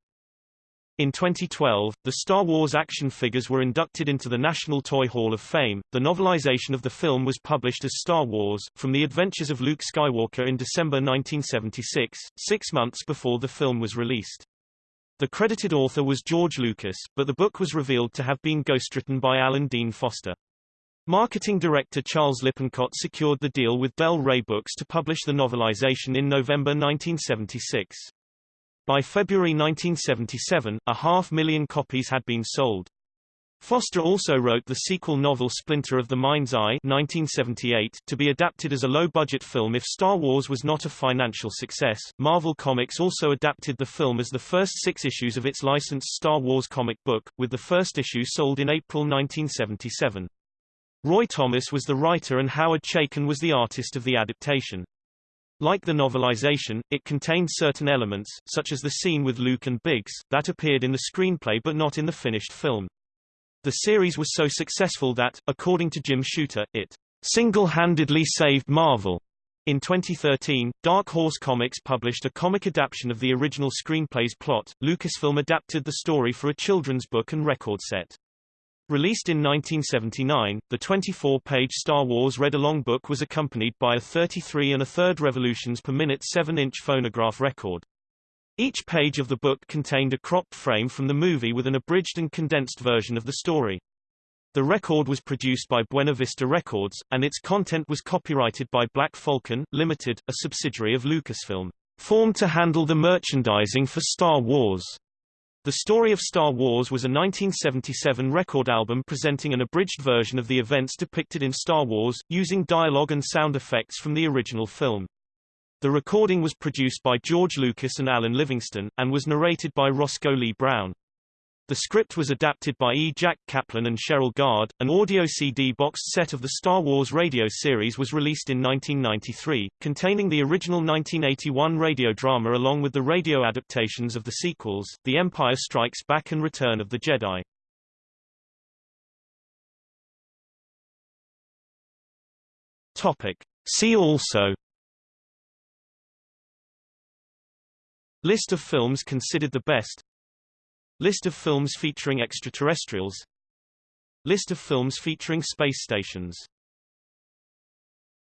In 2012, the Star Wars action figures were inducted into the National Toy Hall of Fame. The novelization of the film was published as Star Wars, From the Adventures of Luke Skywalker in December 1976, six months before the film was released. The credited author was George Lucas, but the book was revealed to have been ghostwritten by Alan Dean Foster. Marketing director Charles Lippincott secured the deal with Del Rey Books to publish the novelization in November 1976. By February 1977, a half million copies had been sold. Foster also wrote the sequel novel Splinter of the Mind's Eye 1978 to be adapted as a low-budget film if Star Wars was not a financial success. Marvel Comics also adapted the film as the first six issues of its licensed Star Wars comic book, with the first issue sold in April 1977. Roy Thomas was the writer and Howard Chaykin was the artist of the adaptation. Like the novelization, it contained certain elements, such as the scene with Luke and Biggs, that appeared in the screenplay but not in the finished film. The series was so successful that, according to Jim Shooter, it single-handedly saved Marvel. In 2013, Dark Horse Comics published a comic adaptation of the original screenplay's plot. Lucasfilm adapted the story for a children's book and record set. Released in 1979, the 24-page Star Wars read-along book was accompanied by a 33 and a third revolutions per minute 7-inch phonograph record. Each page of the book contained a cropped frame from the movie with an abridged and condensed version of the story. The record was produced by Buena Vista Records, and its content was copyrighted by Black Falcon, Limited, a subsidiary of Lucasfilm, formed to handle the merchandising for Star Wars. The Story of Star Wars was a 1977 record album presenting an abridged version of the events depicted in Star Wars, using dialogue and sound effects from the original film. The recording was produced by George Lucas and Alan Livingston, and was narrated by Roscoe Lee Browne. The script was adapted by E. Jack Kaplan and Cheryl Gard. An audio CD boxed set of the Star Wars radio series was released in 1993, containing the original 1981 radio drama along with the radio adaptations of the sequels, The Empire Strikes Back and Return of the Jedi. Topic. See also List of films considered the best List of films featuring extraterrestrials. List of films featuring space stations